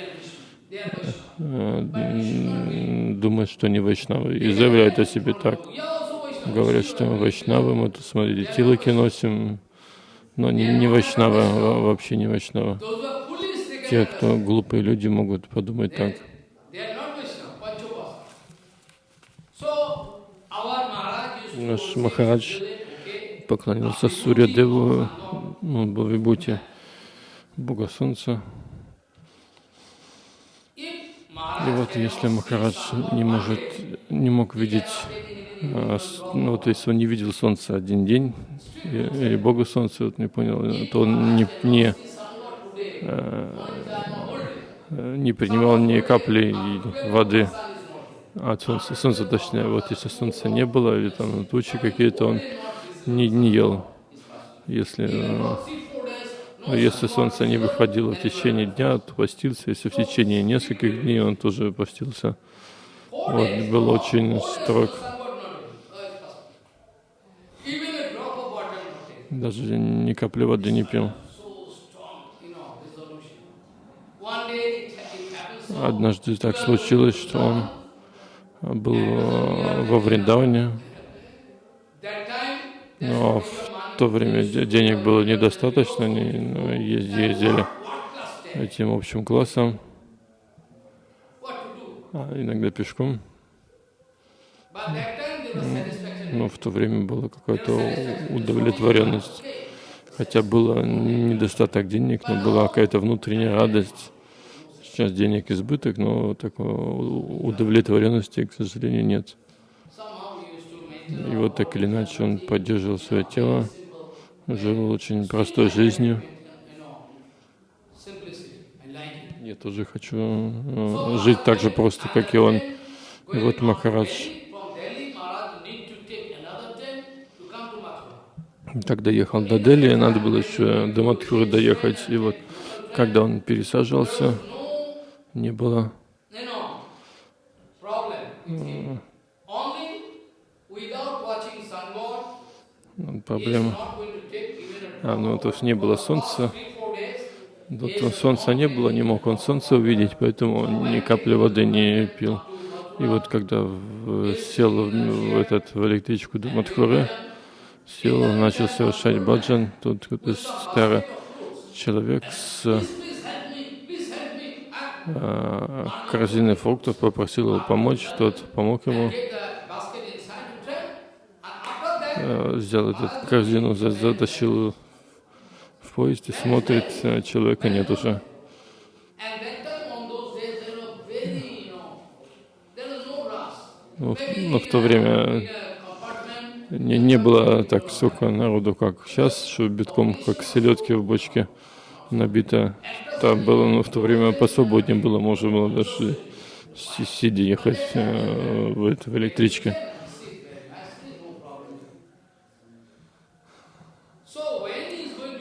э, думают, что они вайшнавы, и заявляют о себе так говорят, что вайшнавы, мы тут, смотрите, тилоки носим, но не, не вайшнава, вообще не вайшнава. Те, кто глупые люди, могут подумать так. Наш Махарадж поклонился Сурья Деву, он был в Вибхути, Бога Солнца. И вот если Махарадж не может, не мог видеть ну, то есть он не видел солнца один день, или Бога солнца, вот не понял, то он не, не, а, не принимал ни капли воды от солнца, солнца точнее, вот если солнца не было, или там тучи какие-то, он не, не ел. Если, если солнце не выходило в течение дня, то постился, если в течение нескольких дней он тоже постился. Вот, был очень строг. Даже ни капли воды не пил. Однажды так случилось, что он был э, во Вриндаване, но в то время денег было недостаточно, они ну, ездили этим общим классом, а иногда пешком. Но в то время была какая-то удовлетворенность. Хотя было недостаток денег, но была какая-то внутренняя радость. Сейчас денег избыток, но такой удовлетворенности, к сожалению, нет. И вот так или иначе он поддерживал свое тело, жил очень простой жизнью. Я тоже хочу э, жить так же просто, как и он. И вот Махарадж когда ехал до Дели, надо было еще до Матхуры доехать. И вот когда он пересаживался, не было проблема. А, ну, то есть не было солнца. Тут солнца не было, не мог он солнце увидеть, поэтому ни капли воды не пил. И вот когда в, сел в, этот, в электричку до Мадхуры, сел, начал совершать баджан, тут какой-то старый человек с э, корзиной фруктов попросил его помочь, тот помог ему, э, взял эту корзину, затащил в поезд и смотрит, э, человека нет уже. Ну, но в то время не, не было так столько народу, как сейчас, что битком, как селедки в бочке набито. Там было, ну, в то время посвободнее было, можно было даже сидя ехать э, в, это, в электричке.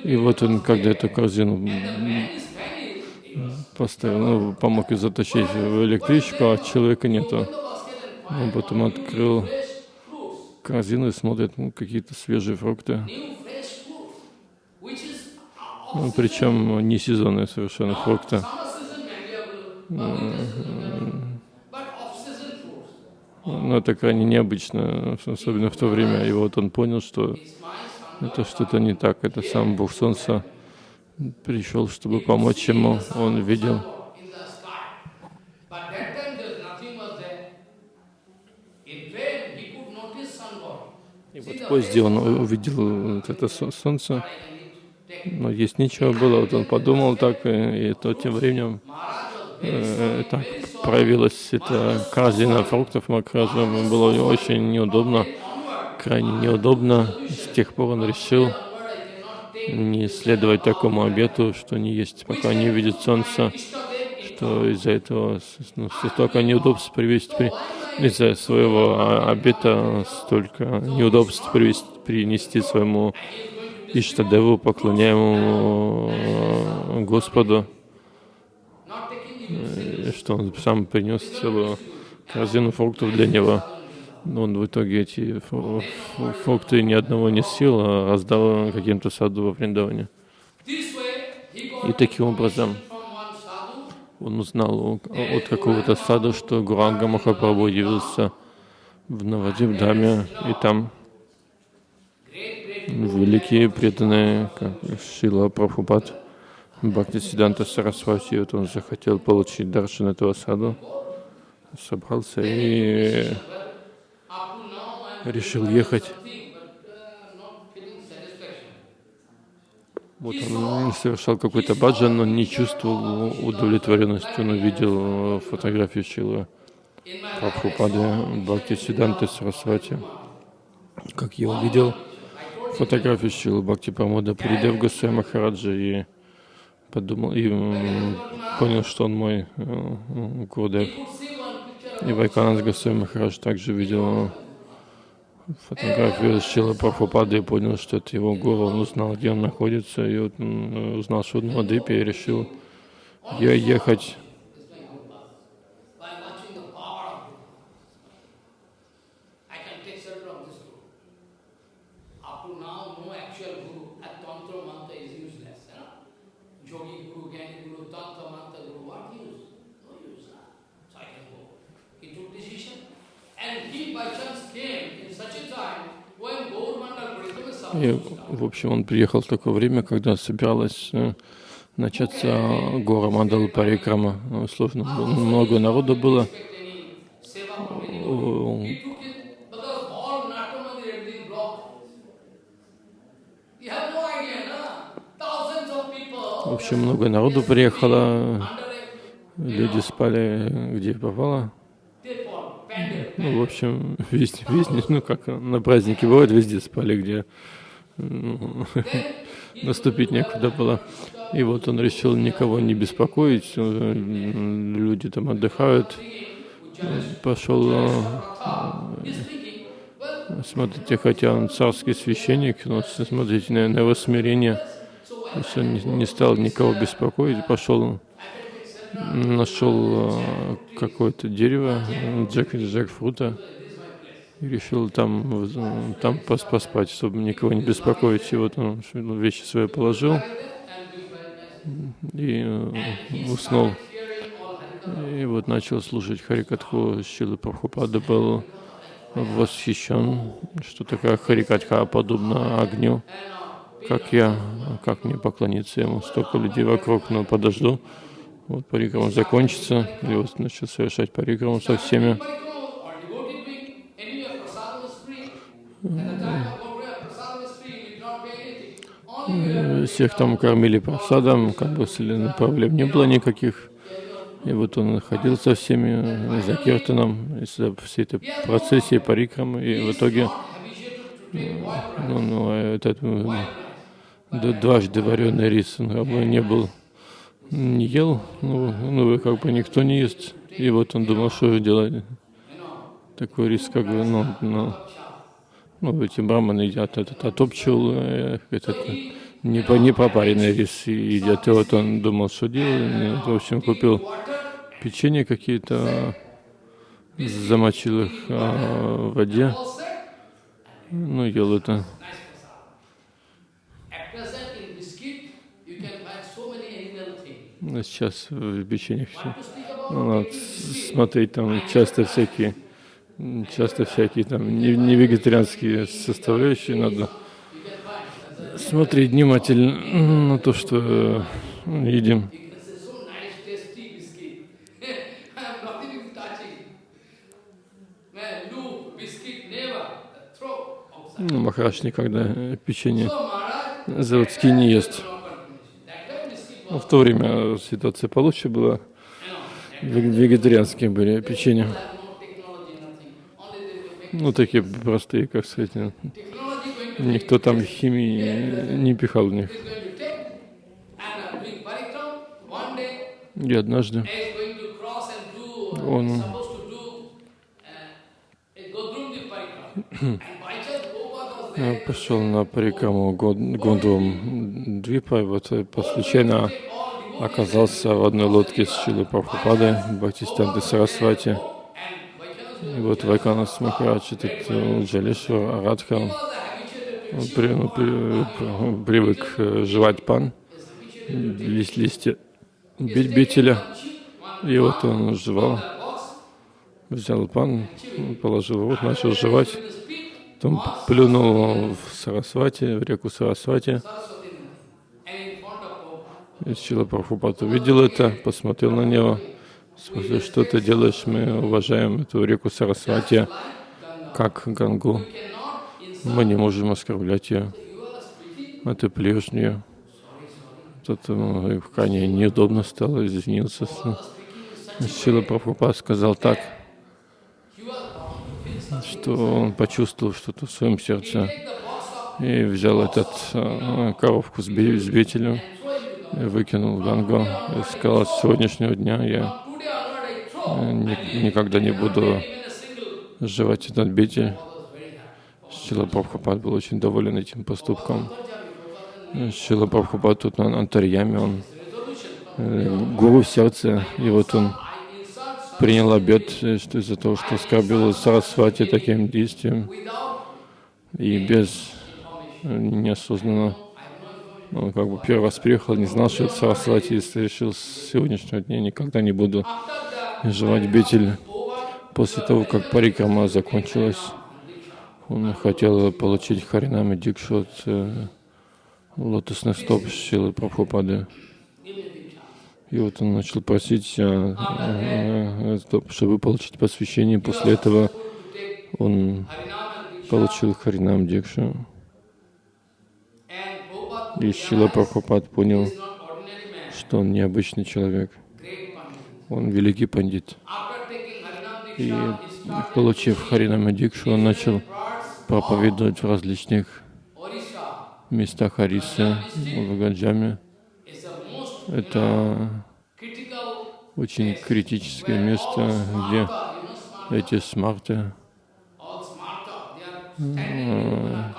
И вот он, когда эту корзину поставил, ну, помог ее затащить в электричку, а человека нету. Он потом открыл корзину и смотрит ну, какие-то свежие фрукты. Ну, причем не сезонные совершенно фрукты. Но это крайне необычно, особенно в то время. И вот он понял, что это что-то не так. Это сам Бог Солнца пришел, чтобы помочь ему. Он видел в поезде он увидел вот это солнце, но есть нечего было. Вот он подумал так, и, и то тем временем э, так проявилась эта корзина фруктов Макража. Было очень неудобно, крайне неудобно. С тех пор он решил не следовать такому обету, что не есть, пока не увидит солнца, что из-за этого ну, столько неудобств привести, из-за своего обета столько неудобств привести, принести своему Иштадеву, поклоняемому э, Господу, что он сам принес целую корзину фруктов для него. Но он в итоге эти фрукты ни одного не съел, а раздал каким-то саду во Вриндаване. И таким образом он узнал от какого-то сада, что Гуранга Махапрабху явился в Навадивдаме, и там великие преданные, как Шила Прабхупад, Бхакти Сиданта Сарасвати, вот он захотел получить даршин этого саду, собрался и решил ехать Вот он совершал какой-то баджан, но не чувствовал удовлетворенности. Он увидел фотографию Шилы Прабхупады Бхакти Сиданты Сарасвати. Как я увидел фотографию Шилы Бхакти Прамода Придев Госвами Махараджа и подумал, и понял, что он мой э, Гурдев. И Вайкананд Госвами Махарадж также видел фотографию Шила Прабхупады и понял, что это его гуру. Он узнал, где он находится, и вот он узнал, в Мадипе, и решил ехать И, в общем, он приехал в такое время, когда собиралась э, начаться гора Мандала Парикрама. Сложно, много народу было. В общем, много народу приехало, люди спали где попало. Ну, в общем, [laughs] везде, везде, ну, как на празднике бывает, везде спали, где [laughs] наступить некуда было. И вот он решил никого не беспокоить, люди там отдыхают, пошел, э, смотрите, хотя он царский священник, но смотрите на, на его смирение, то есть он не стал никого беспокоить, пошел нашел э, какое-то дерево, джек, джекфрута, и решил там, там поспать, чтобы никого не беспокоить. И вот он вещи свои положил и э, уснул. И вот начал слушать Харикатху. Шила Прабхупада был восхищен, что такая Харикатха подобна огню. Как я, как мне поклониться ему? Столько людей вокруг, но подожду. Вот парикраму закончится, и вот начал совершать парикраму со всеми. Всех там кормили просадом, как бы проблем не было никаких. И вот он ходил со всеми за киртаном, за всей этой процессией парикрамы, и в итоге ну, ну, этот дважды вареный рис он не был не ел, ну, ну, как бы никто не ест. И вот он думал, что же делать. Такой риск, как бы, ну, ну, ну эти браманы едят этот отопчил, э, этот не, по, не попаренный рис едят. И вот он думал, что делать. В общем, купил печенье какие-то, замочил их а, в воде, ну, ел это. сейчас в печеньях все. Ну, смотреть там часто всякие, часто всякие там не, вегетарианские составляющие надо смотреть внимательно на то, что э, едим. Ну, Махараш никогда печенье заводские не ест. Ну, в то время ситуация получше была. Вегетарианские были печенья. Ну, такие простые, как сказать. Никто там химии не пихал в них. И однажды он [coughs] пошел на парикаму Гондвам Двипа, и вот по случайно оказался в одной лодке с Шилой Прабхупадой, Бхактистанты Сарасвати. И вот Вайканас Махарадж, этот э, Джалешвар Арадха, при, ну, при, привык э, жевать пан, лист, листья бителя. И вот он жевал, взял пан, положил в рот, начал жевать. Потом плюнул в Сарасвати, в реку Сарасвати. И Чила Прабхупад увидел это, посмотрел на него, спросил, что ты делаешь, мы уважаем эту реку Сарасвати, как Гангу. Мы не можем оскорблять ее. Это плюешь в нее. Тут крайне неудобно стало, извинился. Сила Прабхупад сказал так что он почувствовал что-то в своем сердце и взял этот э, коровку с бителем, и выкинул в Гангу и сказал, с сегодняшнего дня я э, ни, никогда не буду жевать этот битель. Шила Прабхупад был очень доволен этим поступком. Шила Прабхупад тут на Антарьяме, он э, гуру сердца, и вот он принял обет, что из-за того, что оскорбил Сарасвати таким действием и без неосознанно, он как бы первый раз приехал, не знал, что это Сарасвати, и решил с сегодняшнего дня никогда не буду жевать бетель. После того, как парикама закончилась, он хотел получить Харинами Дикшу от э, лотосных стоп Шилы Прабхупады. И вот он начал просить, а, а, чтобы получить посвящение. После этого он получил Харинам Дикшу. И Шила Прабхупад понял, что он необычный человек. Он великий пандит. И получив Харинама Дикшу, он начал проповедовать в различных местах Арисы, в Гаджаме. Это очень критическое место, где эти смарты kata.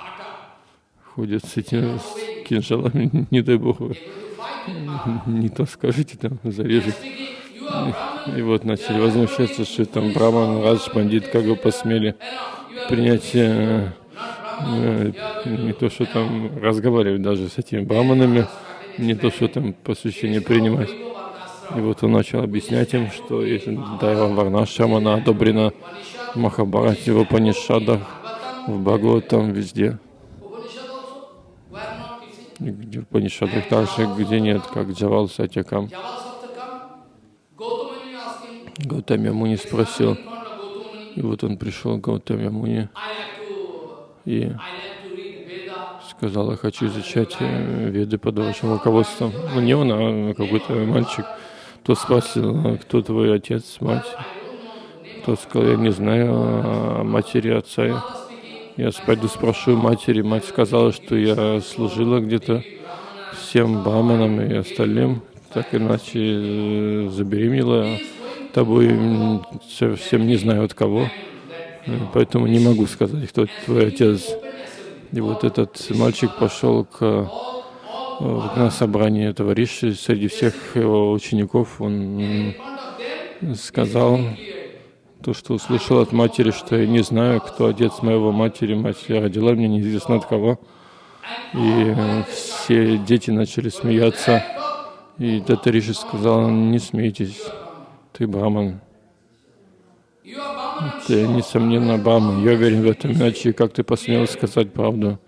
ходят с этими кинжалами, не дай бог, вы не то скажете, там зарежет. Speaking, you are Brahman, И вот начали возмущаться, что там Браман, Радж, Пандит, как вы посмели принять э, э, не то, что там разговаривать даже с этими браманами, не то, что там посвящение принимать. И вот он начал объяснять им, что если Дайва Варнашрама, она одобрена в Махабарате, в Панишадах, в Бхагаватам, везде. Upanishad also, where not teaching. И Где в Панишадах также, где нет, как Джавал Сатякам. Гаутами Муни спросил, и вот он пришел к Гаутами Муни и сказал, я хочу изучать э, веды под вашим руководством. Ну, не он, а какой-то мальчик. Тот спросил, «А кто твой отец, мать? Тот сказал, я не знаю о матери отца. Я пойду спрошу матери. Мать сказала, что я служила где-то всем браманам и остальным, так иначе э, забеременела тобой, совсем не знаю от кого. Э, Поэтому не могу сказать, кто твой отец. И вот этот мальчик пошел к, э, на собрание Риши. Среди всех его учеников он сказал то, что услышал от матери, что я не знаю, кто отец моего матери. Мать родила меня неизвестно от кого. И э, все дети начали смеяться. И Дата Риши сказал, не смейтесь, ты браман. Ты, несомненно, браман. Я уверен в этом, иначе как ты посмел сказать правду?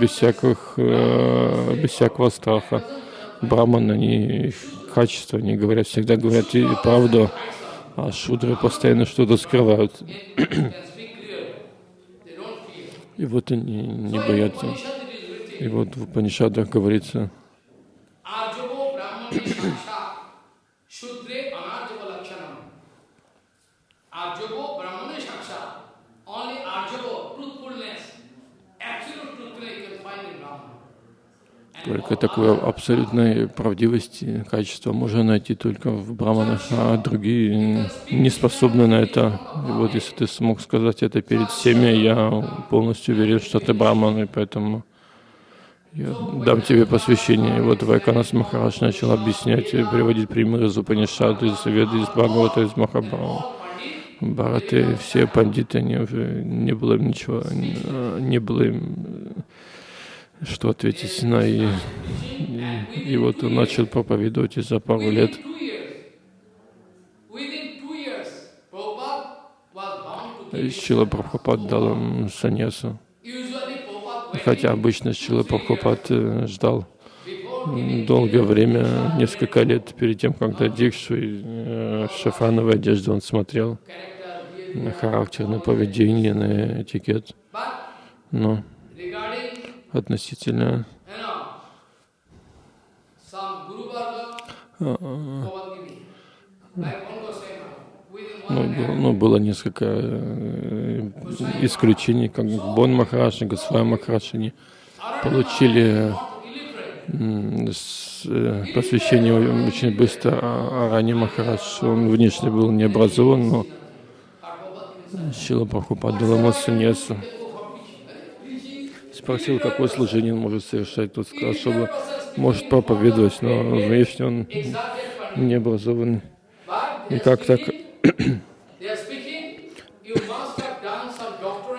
без всяких, э, без всякого страха. Браман, они качество, они говорят, всегда говорят правду, а шудры постоянно что-то скрывают. И вот они не боятся. И вот в Панишадах говорится, только такое абсолютной правдивости, качество можно найти только в браманах, а другие не способны на это. И вот если ты смог сказать это перед всеми, я полностью уверен, что ты браман, и поэтому я дам тебе посвящение. И вот Вайканас Махарадж начал объяснять и приводить примеры из Упанишад, из Веды, из Бхагавата, из Махабхарата. Бхараты, все пандиты, они уже не было им ничего, не было им что ответить на и, и, и вот он начал проповедовать и за пару лет. Шила Прабхупад дал им саньясу. Хотя обычно Шила Прабхупад э, ждал долгое время, несколько лет перед тем, когда Дикшу и э, шафрановой одежды он смотрел на характер, на поведение, на этикет. Но относительно one Ну, было, ну, было несколько э, исключений, как Бон Махарадж и Госвай Махарадж, они получили э, посвящение очень быстро, а Рани Махарадж, он внешне был не образован, но Шила Прабхупад дал ему саньясу. Спросил, какое служение он может совершать. Тот сказал, что может проповедовать, но внешне он не образован. И как так?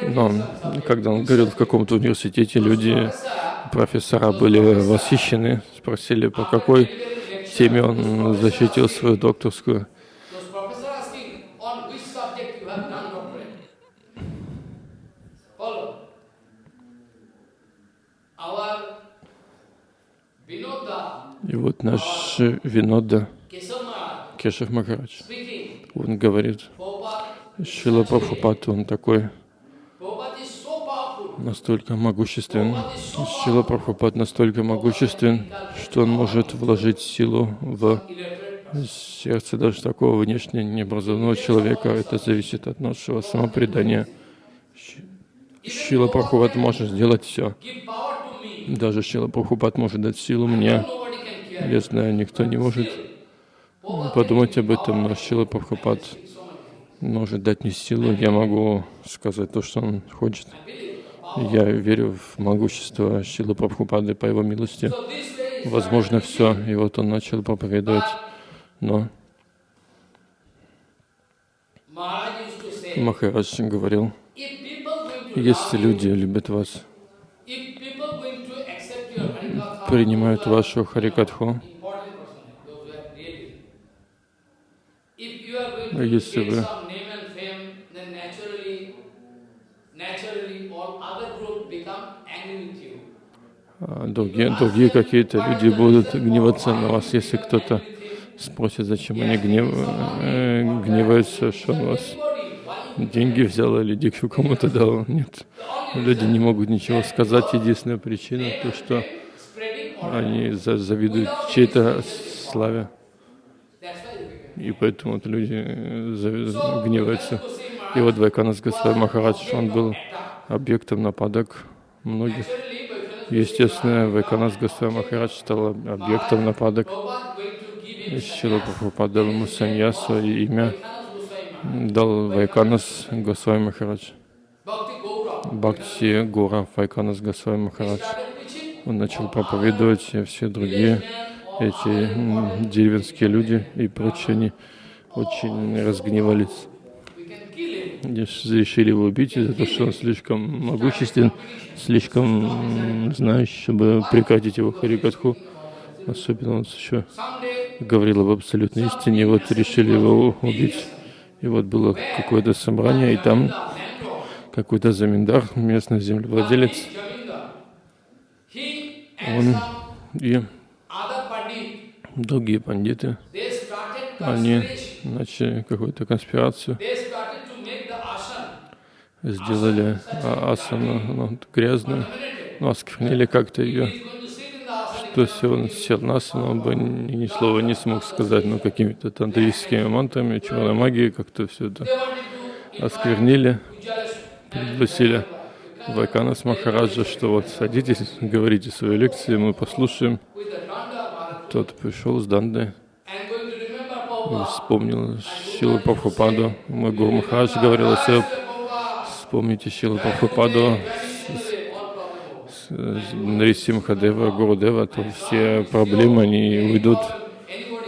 Но когда он говорил в каком-то университете, люди, профессора были восхищены, спросили, по какой теме он защитил свою докторскую. Вот наш Винода Кешев Махарадж, он говорит, Шила Прабхупад, он такой, настолько могуществен, Шила Прабхупад настолько могуществен, что он может вложить силу в сердце даже такого внешне необразованного человека. Это зависит от нашего самопредания. Шила Прабхупад может сделать все. Даже Шила Прабхупад может дать силу мне. Я знаю, никто не может подумать об этом, но Шила Прабхупад может дать мне силу. Я могу сказать то, что он хочет. Я верю в могущество Шилы Прабхупады по его милости. Возможно, все. И вот он начал проповедовать. Но Махарадж говорил, если люди любят вас, принимают вашу харикатху, если вы а, другие, другие какие-то люди будут гневаться на вас, если кто-то спросит, зачем они гнев, э, гневаются, что он вас деньги взял или дикшу кому-то дал. Нет, люди не могут ничего сказать. Единственная причина то, что они завидуют чьей-то славе. И поэтому вот люди э, гневаются. И вот Вайканас Госвами Махарадж, он был объектом нападок многих. Естественно, Вайканас Госвами Махарадж стал объектом нападок. Шила Прабхупад дал ему саньясу и имя дал Вайканас Госвами Махарадж. Бхакти Гора Вайканас Госвами Махарадж. Он начал проповедовать, и все другие эти деревенские люди и прочие, они очень разгневались. Решили его убить из-за того, что он слишком могуществен, слишком знающий, чтобы прекратить его харикатху. Особенно он еще говорил об абсолютной истине, вот решили его убить. И вот было какое-то собрание, и там какой-то заминдар, местный землевладелец, он и другие пандиты, они начали какую-то конспирацию, сделали а, асану ну, грязную, ну, осквернили как-то ее, что если он сел на асану, он бы ни слова не смог сказать, но ну, какими-то тантрическими мантрами, черной магией как-то все это осквернили, пригласили Вайканас Махараджа, что вот садитесь, говорите свои лекции, мы послушаем. Тот пришел с Данды вспомнил Шилу Прабхупаду. Мой Гуру Махарадж говорил, если вспомните Шилу Прабхупаду, Нарисимхадева, Гурудева, то все проблемы, они уйдут.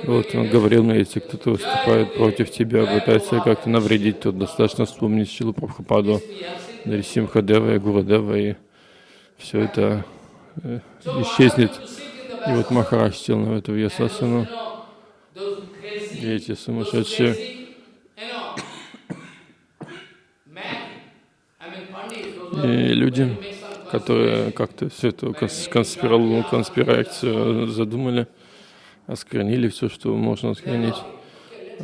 Вот он говорил мне, если кто-то выступает против тебя, пытается как-то навредить, то достаточно вспомнить Шилу Прабхупаду, Нарисимхадева и Гурудева, и все это э, исчезнет. И вот Махарадж сел на эту Ясасану, и эти сумасшедшие и люди, которые как-то всю эту конспирацию, конспирацию задумали, осквернили все, что можно осквернить.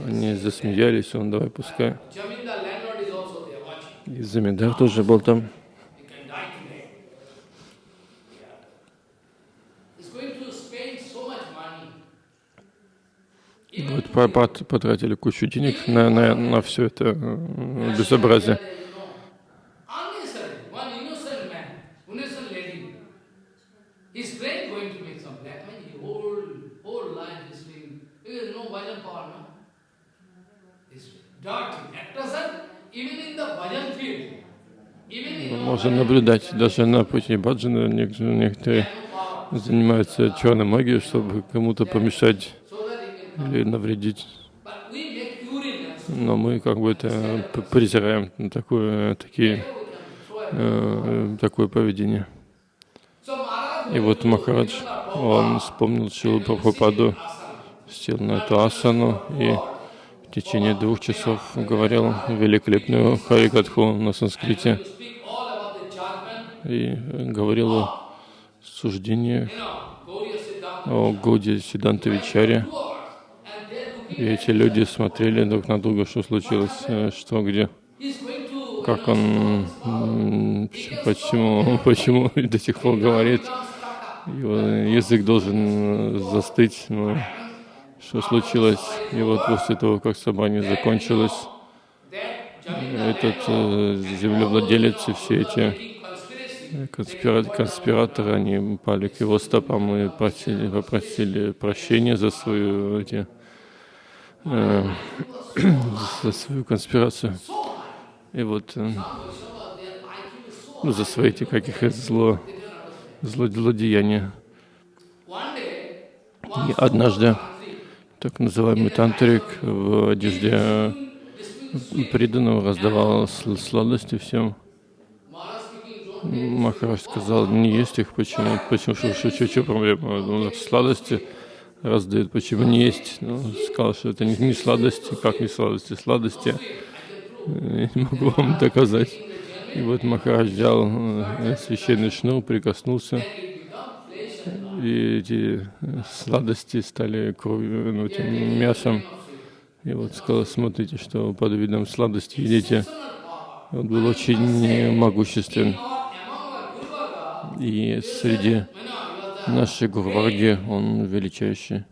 Они засмеялись, он давай пускай. И Заминдар тоже был там. Вот потратили кучу денег на, на, на все это э, безобразие. Можно наблюдать даже на пути баджана, некоторые занимаются черной магией, чтобы кому-то помешать или навредить. Но мы как бы это презираем такое, такие, э, такое поведение. И вот Махарадж, он вспомнил Шилу Прабхупаду, сел на эту асану и течение двух часов говорил великолепную харикатху на санскрите и говорил о суждениях о Годе Сиданта Вичаре. И эти люди смотрели друг на друга, что случилось, э, что где. как он, почему, [laughs] почему до сих пор говорит, его язык должен застыть, но что случилось. И вот после того, как собрание закончилось, этот э, землевладелец и все эти конспира конспираторы, они пали к его стопам и просили, попросили прощения за свою, эти, э, [clears throat] за свою конспирацию. И вот э, ну, за свои эти каких зло, зло, злодеяния. И однажды так называемый тантрик в одежде преданного раздавал сладости всем. Махарадж сказал, не есть их, почему? Почему? Что, что, что, что проблема? Ну, сладости раздают, почему не есть? Ну, сказал, что это не, не сладости, как не сладости? Сладости я не могу вам доказать. И вот Махарадж взял э, священный шнур, прикоснулся, и эти сладости стали кровью, ну, этим мясом. И вот сказал, смотрите, что под видом сладости едите. Он был очень могуществен. И среди нашей Гурварги он величайший.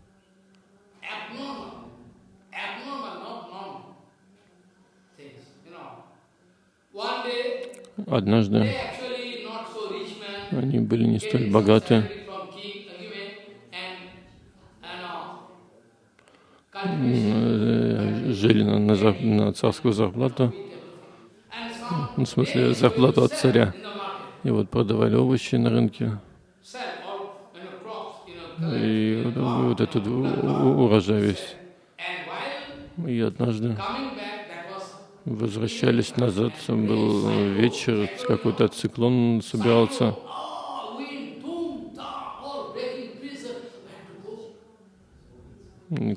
Однажды они были не столь богаты, жили на, на, на царскую зарплату, ну, в смысле зарплату от царя. И вот продавали овощи на рынке. И вот этот урожай весь. И однажды возвращались назад, был вечер, какой-то циклон собирался.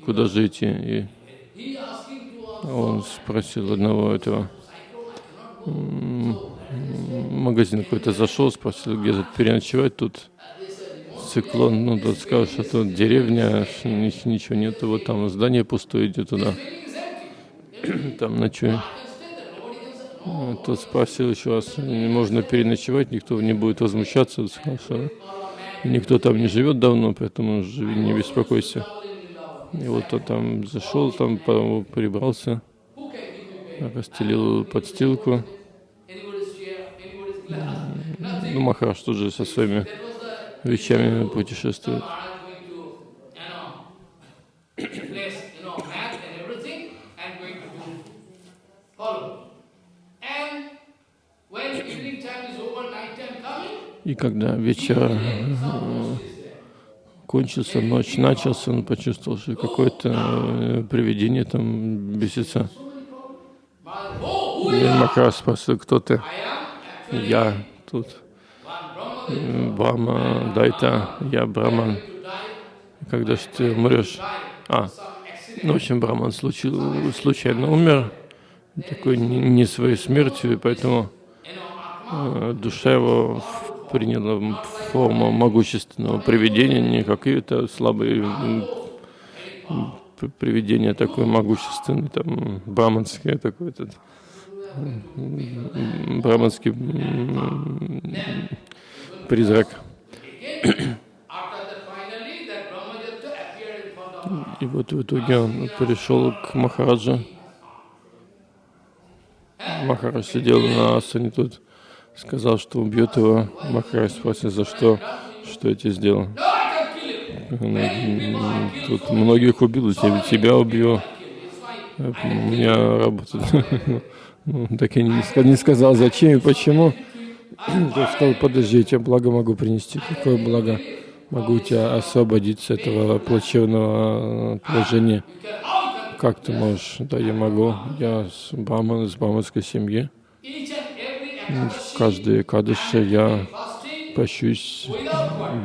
Куда же идти? И он спросил одного этого магазин какой-то зашел, спросил, где тут переночевать, тут циклон, ну, тот сказал, что тут деревня, ничего нету, вот там здание пустое, иди туда, [clears throat] там ночуй. Тот спросил еще раз, можно переночевать, никто не будет возмущаться, сказал, что никто там не живет давно, поэтому не беспокойся. И вот он там зашел, там прибрался, расстелил подстилку, ну, Махараш тут же со своими вещами путешествует. И когда вечер кончился, ночь начался, он почувствовал, что какое-то э, привидение там бесится. И Махараш спросил, кто ты? Я тут Брахма, Дайта, я Браман. Когда же ты умрешь? А, ну, в общем, Браман случил, случайно умер, такой не, не своей смертью, и поэтому э, душа его приняла форму могущественного привидения, не какие-то слабые привидения, такое могущественное, там, браманское такое-то браманский призрак. И вот в итоге он пришел к Махараджа. Махарадж сидел на асане тут, сказал, что убьет его. Махарадж спросил, за что, что я тебе сделал. Тут многих убил, тебя убью. У меня работает [laughs] ну, так я не, сказал, зачем и почему. [clears throat] Я сказал, подожди, я благо могу принести. Какое благо? Могу тебя освободить с этого плачевного э, положения. Как ты можешь? Да, я могу. Я с браман, из браманской семьи. В каждой кадыше я пощусь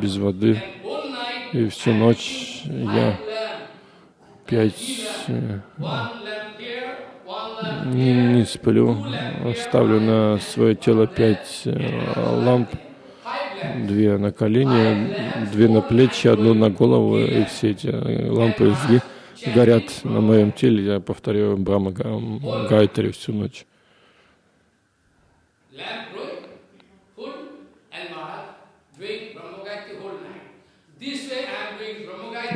без воды. И всю ночь я пять э, не, не сплю, ставлю на свое тело пять э, ламп, две на колени, две на плечи, одну на голову, и все эти э, лампы горят на моем теле. Я повторяю Брахма Гайтари всю ночь.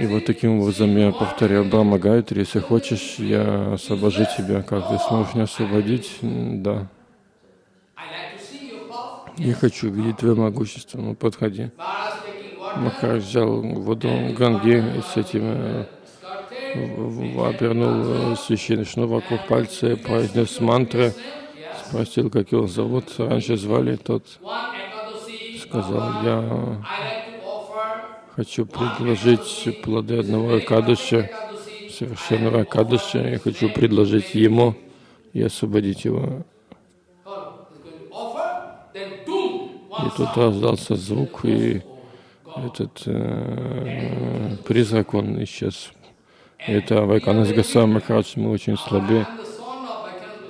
И вот таким образом я повторяю Брахма Гайтри, если хочешь, я освобожу тебя. Как ты сможешь меня освободить? Да. Я хочу видеть твое могущество. Ну, подходи. Махарадж взял воду Ганги и с этим э, обернул э, священный шнур вокруг пальца, и произнес мантры, спросил, как его зовут. Раньше звали, тот сказал, я хочу предложить плоды одного Акадыша, совершенного Акадыша, я хочу предложить ему и освободить его. И тут раздался звук, и этот э, призрак, он исчез. Это Вайканас Гасам Махарадж, мы очень слабы.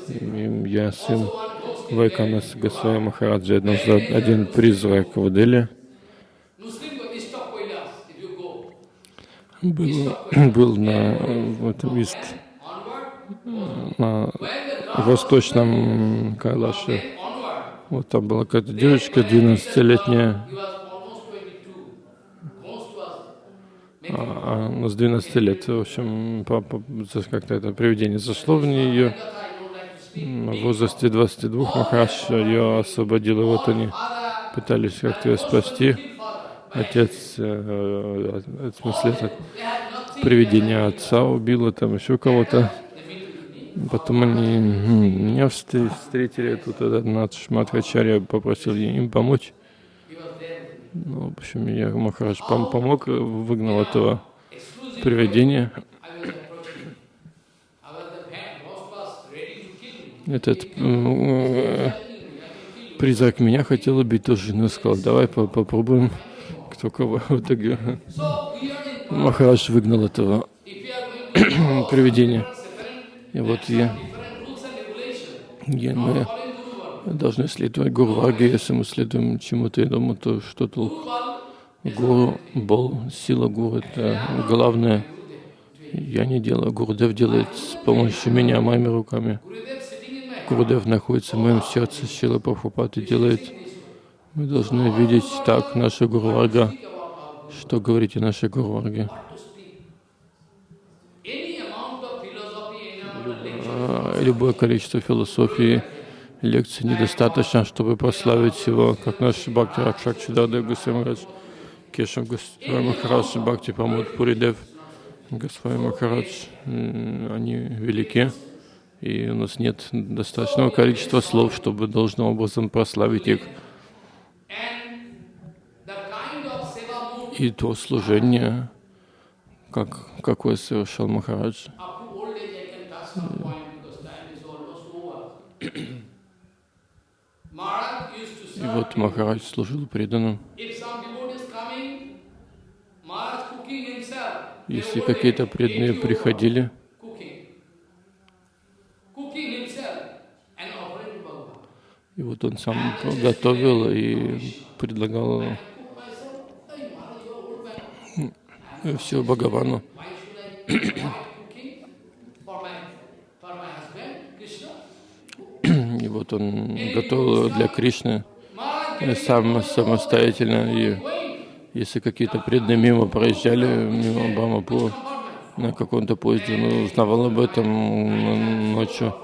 Я сын Вайканас Гасвами Махараджа. Однажды один призрак в Дели был, [clears throat] был на в этом ист, на восточном Кайлаше. Вот там была какая-то девочка 12-летняя, he was almost 22. Ghost was а, она с 12 лет, в общем, как-то это привидение зашло в нее. В возрасте 22 Махарадж ее освободил, и вот они пытались как-то ее спасти. Отец, э, э, в смысле, это привидение отца убило, там еще кого-то. Потом они встр- встретили, тут этот Надж Мадхачарья попросил им помочь. Ну, в общем, я Махарадж пом- помог, э, выгнал этого привидения. Этот э, призрак меня хотел убить тоже, но сказал, давай по- попробуем, кто кого. В итоге. Махарадж выгнал этого [clears throat] привидения. И вот я, я- мы должны следовать Гуру Варге, если мы следуем чему-то иному, то что Varga Гуру, Бол, сила Гуру — это главное. Я не делаю, Гурудев делает с помощью меня, моими руками. Гурудев находится в моем сердце, Шила Прабхупад и делает. Мы должны видеть так наша Гуру Варга, что говорите lecture, А, Любое количество философии, лекций недостаточно, чтобы прославить его, как наш Бхакти Ракшак Чидадев Гусамарадж, Кешав Госвами Махарадж, Бхакти Памуд Пуридев, Госвами Махарадж. Они велики, и у нас нет достаточного количества слов, чтобы должным образом прославить их. И то служение, как, какое совершал Махарадж. И вот Махарадж служил преданным. Если какие-то преданные приходили, и вот он сам готовил и предлагал old man. все Бхагавану. [clears throat] И вот он готовил для Кришны э, сам самостоятельно. И если какие-то преданные мимо проезжали, мимо Брамапур, на каком-то поезде, он узнавал об этом ночью.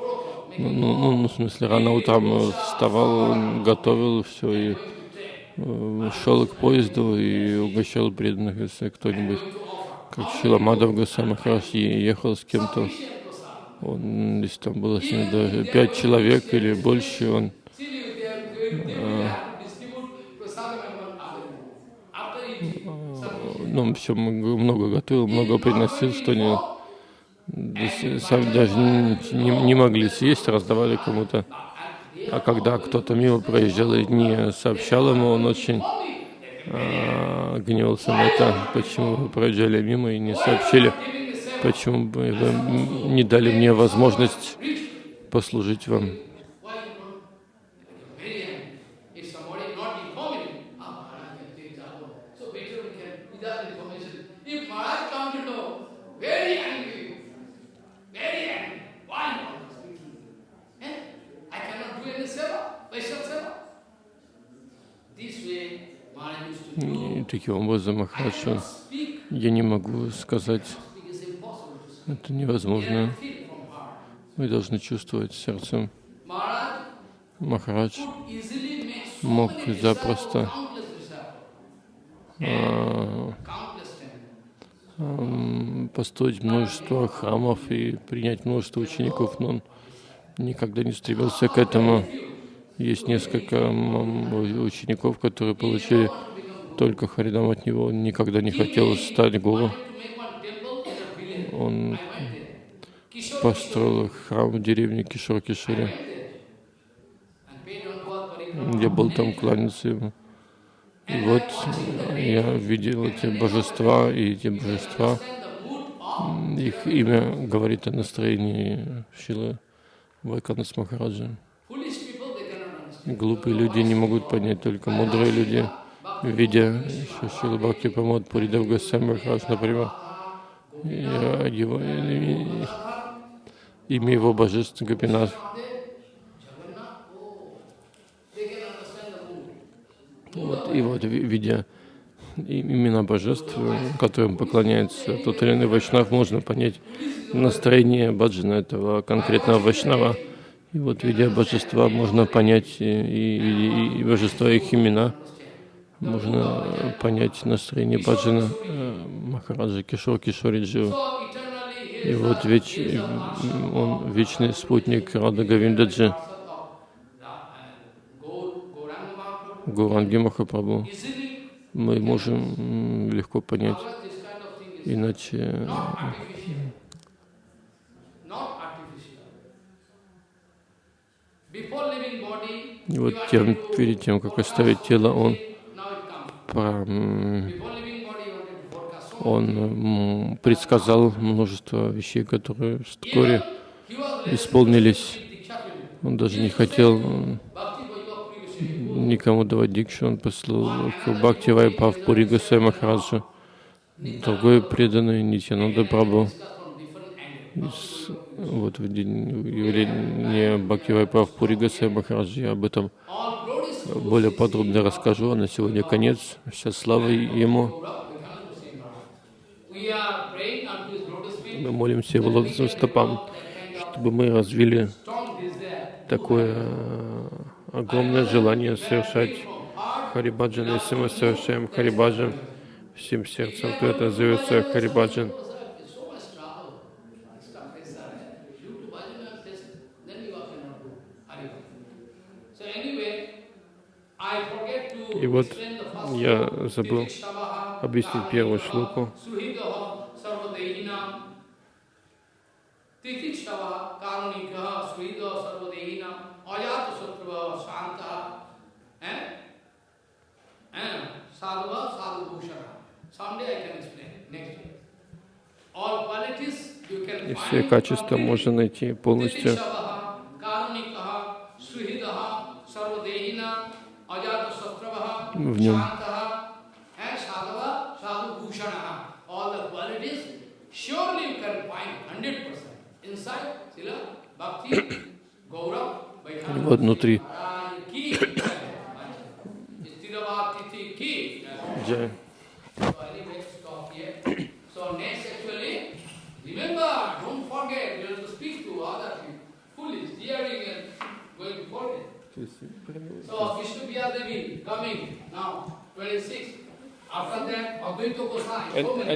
Ну, ну, ну, в смысле, рано утром э, вставал, готовил все и э, шел к поезду и угощал преданных, если кто-нибудь, как Шиламадов Госвами Махарадж ехал с кем-то, он, если там было с ним даже пять человек или больше, он. Some ну, все много готовил, много приносил, что не, да с- сами даже не, не- могли съесть, раздавали кому-то. А когда кто-то мимо проезжал и не сообщал ему, он очень а, гневался на это, почему вы проезжали мимо и не сообщили, почему вы не дали мне возможность послужить вам. Таким образом, Махарадж, он- Speak, я не могу сказать, это невозможно. Мы должны чувствовать сердцем. Махарадж мог запросто а, ам, построить множество храмов и принять множество учеников, но он никогда не стремился к этому. Есть несколько учеников, которые получили только Харидам от него. Никогда не хотел стать гуру. Он построил храм в деревне Кишор-Кишире. Я был там кланяться ему. И вот я видел эти божества, и эти божества, их имя говорит о настроении Шилы Вайканас Махараджа. Глупые люди не могут понять, только мудрые люди, видя Шила Бхакти Памод Пуридав Госвами Махарадж, например, его, имя его божеств Гопинат. Вот, и вот, ви- видя имена божеств, которым поклоняется тот или иной вайшнав, можно понять настроение баджана этого конкретного вайшнава. И вот, видя божества, можно понять и- и- и божества, их имена, можно понять настроение баджана э, Махараджа Кишор Кишориджи. И вот веч, он вечный спутник Рада Гавиндаджи. Гуранги Махапрабху. Мы можем легко понять Иначе body, и вот тем, перед тем, как оставить тело, он, он предсказал множество вещей, которые вскоре исполнились. Он даже не хотел никому давать дикшу, он послал к Бхакти Вайпав Пури Госвами Махараджу. Другой преданный Нитянанда. Из- Вот в день явления Бхакти Вайпав Пури Госвами Махараджа я об этом более подробно расскажу, а на сегодня конец. Вся слава Ему. Мы молимся Его лотосным стопам, чтобы мы развили такое э, огромное желание совершать Харибаджан. Если мы совершаем Харибаджан всем сердцем, то это называется Харибаджан. Explain, next day. All qualities you can И все качества можно найти полностью В нем. Shantaha, and Sadhava, Sadhu Bhushanaha. All the qualities surely you can find 100% inside Sila Bhakti Gaurav И вот внутри Джай. Remember, don't forget, you have to speak to other people. Foolish, hearing and going forget. So Vishnu Priya Devi coming now, 26. After that, Advaita many.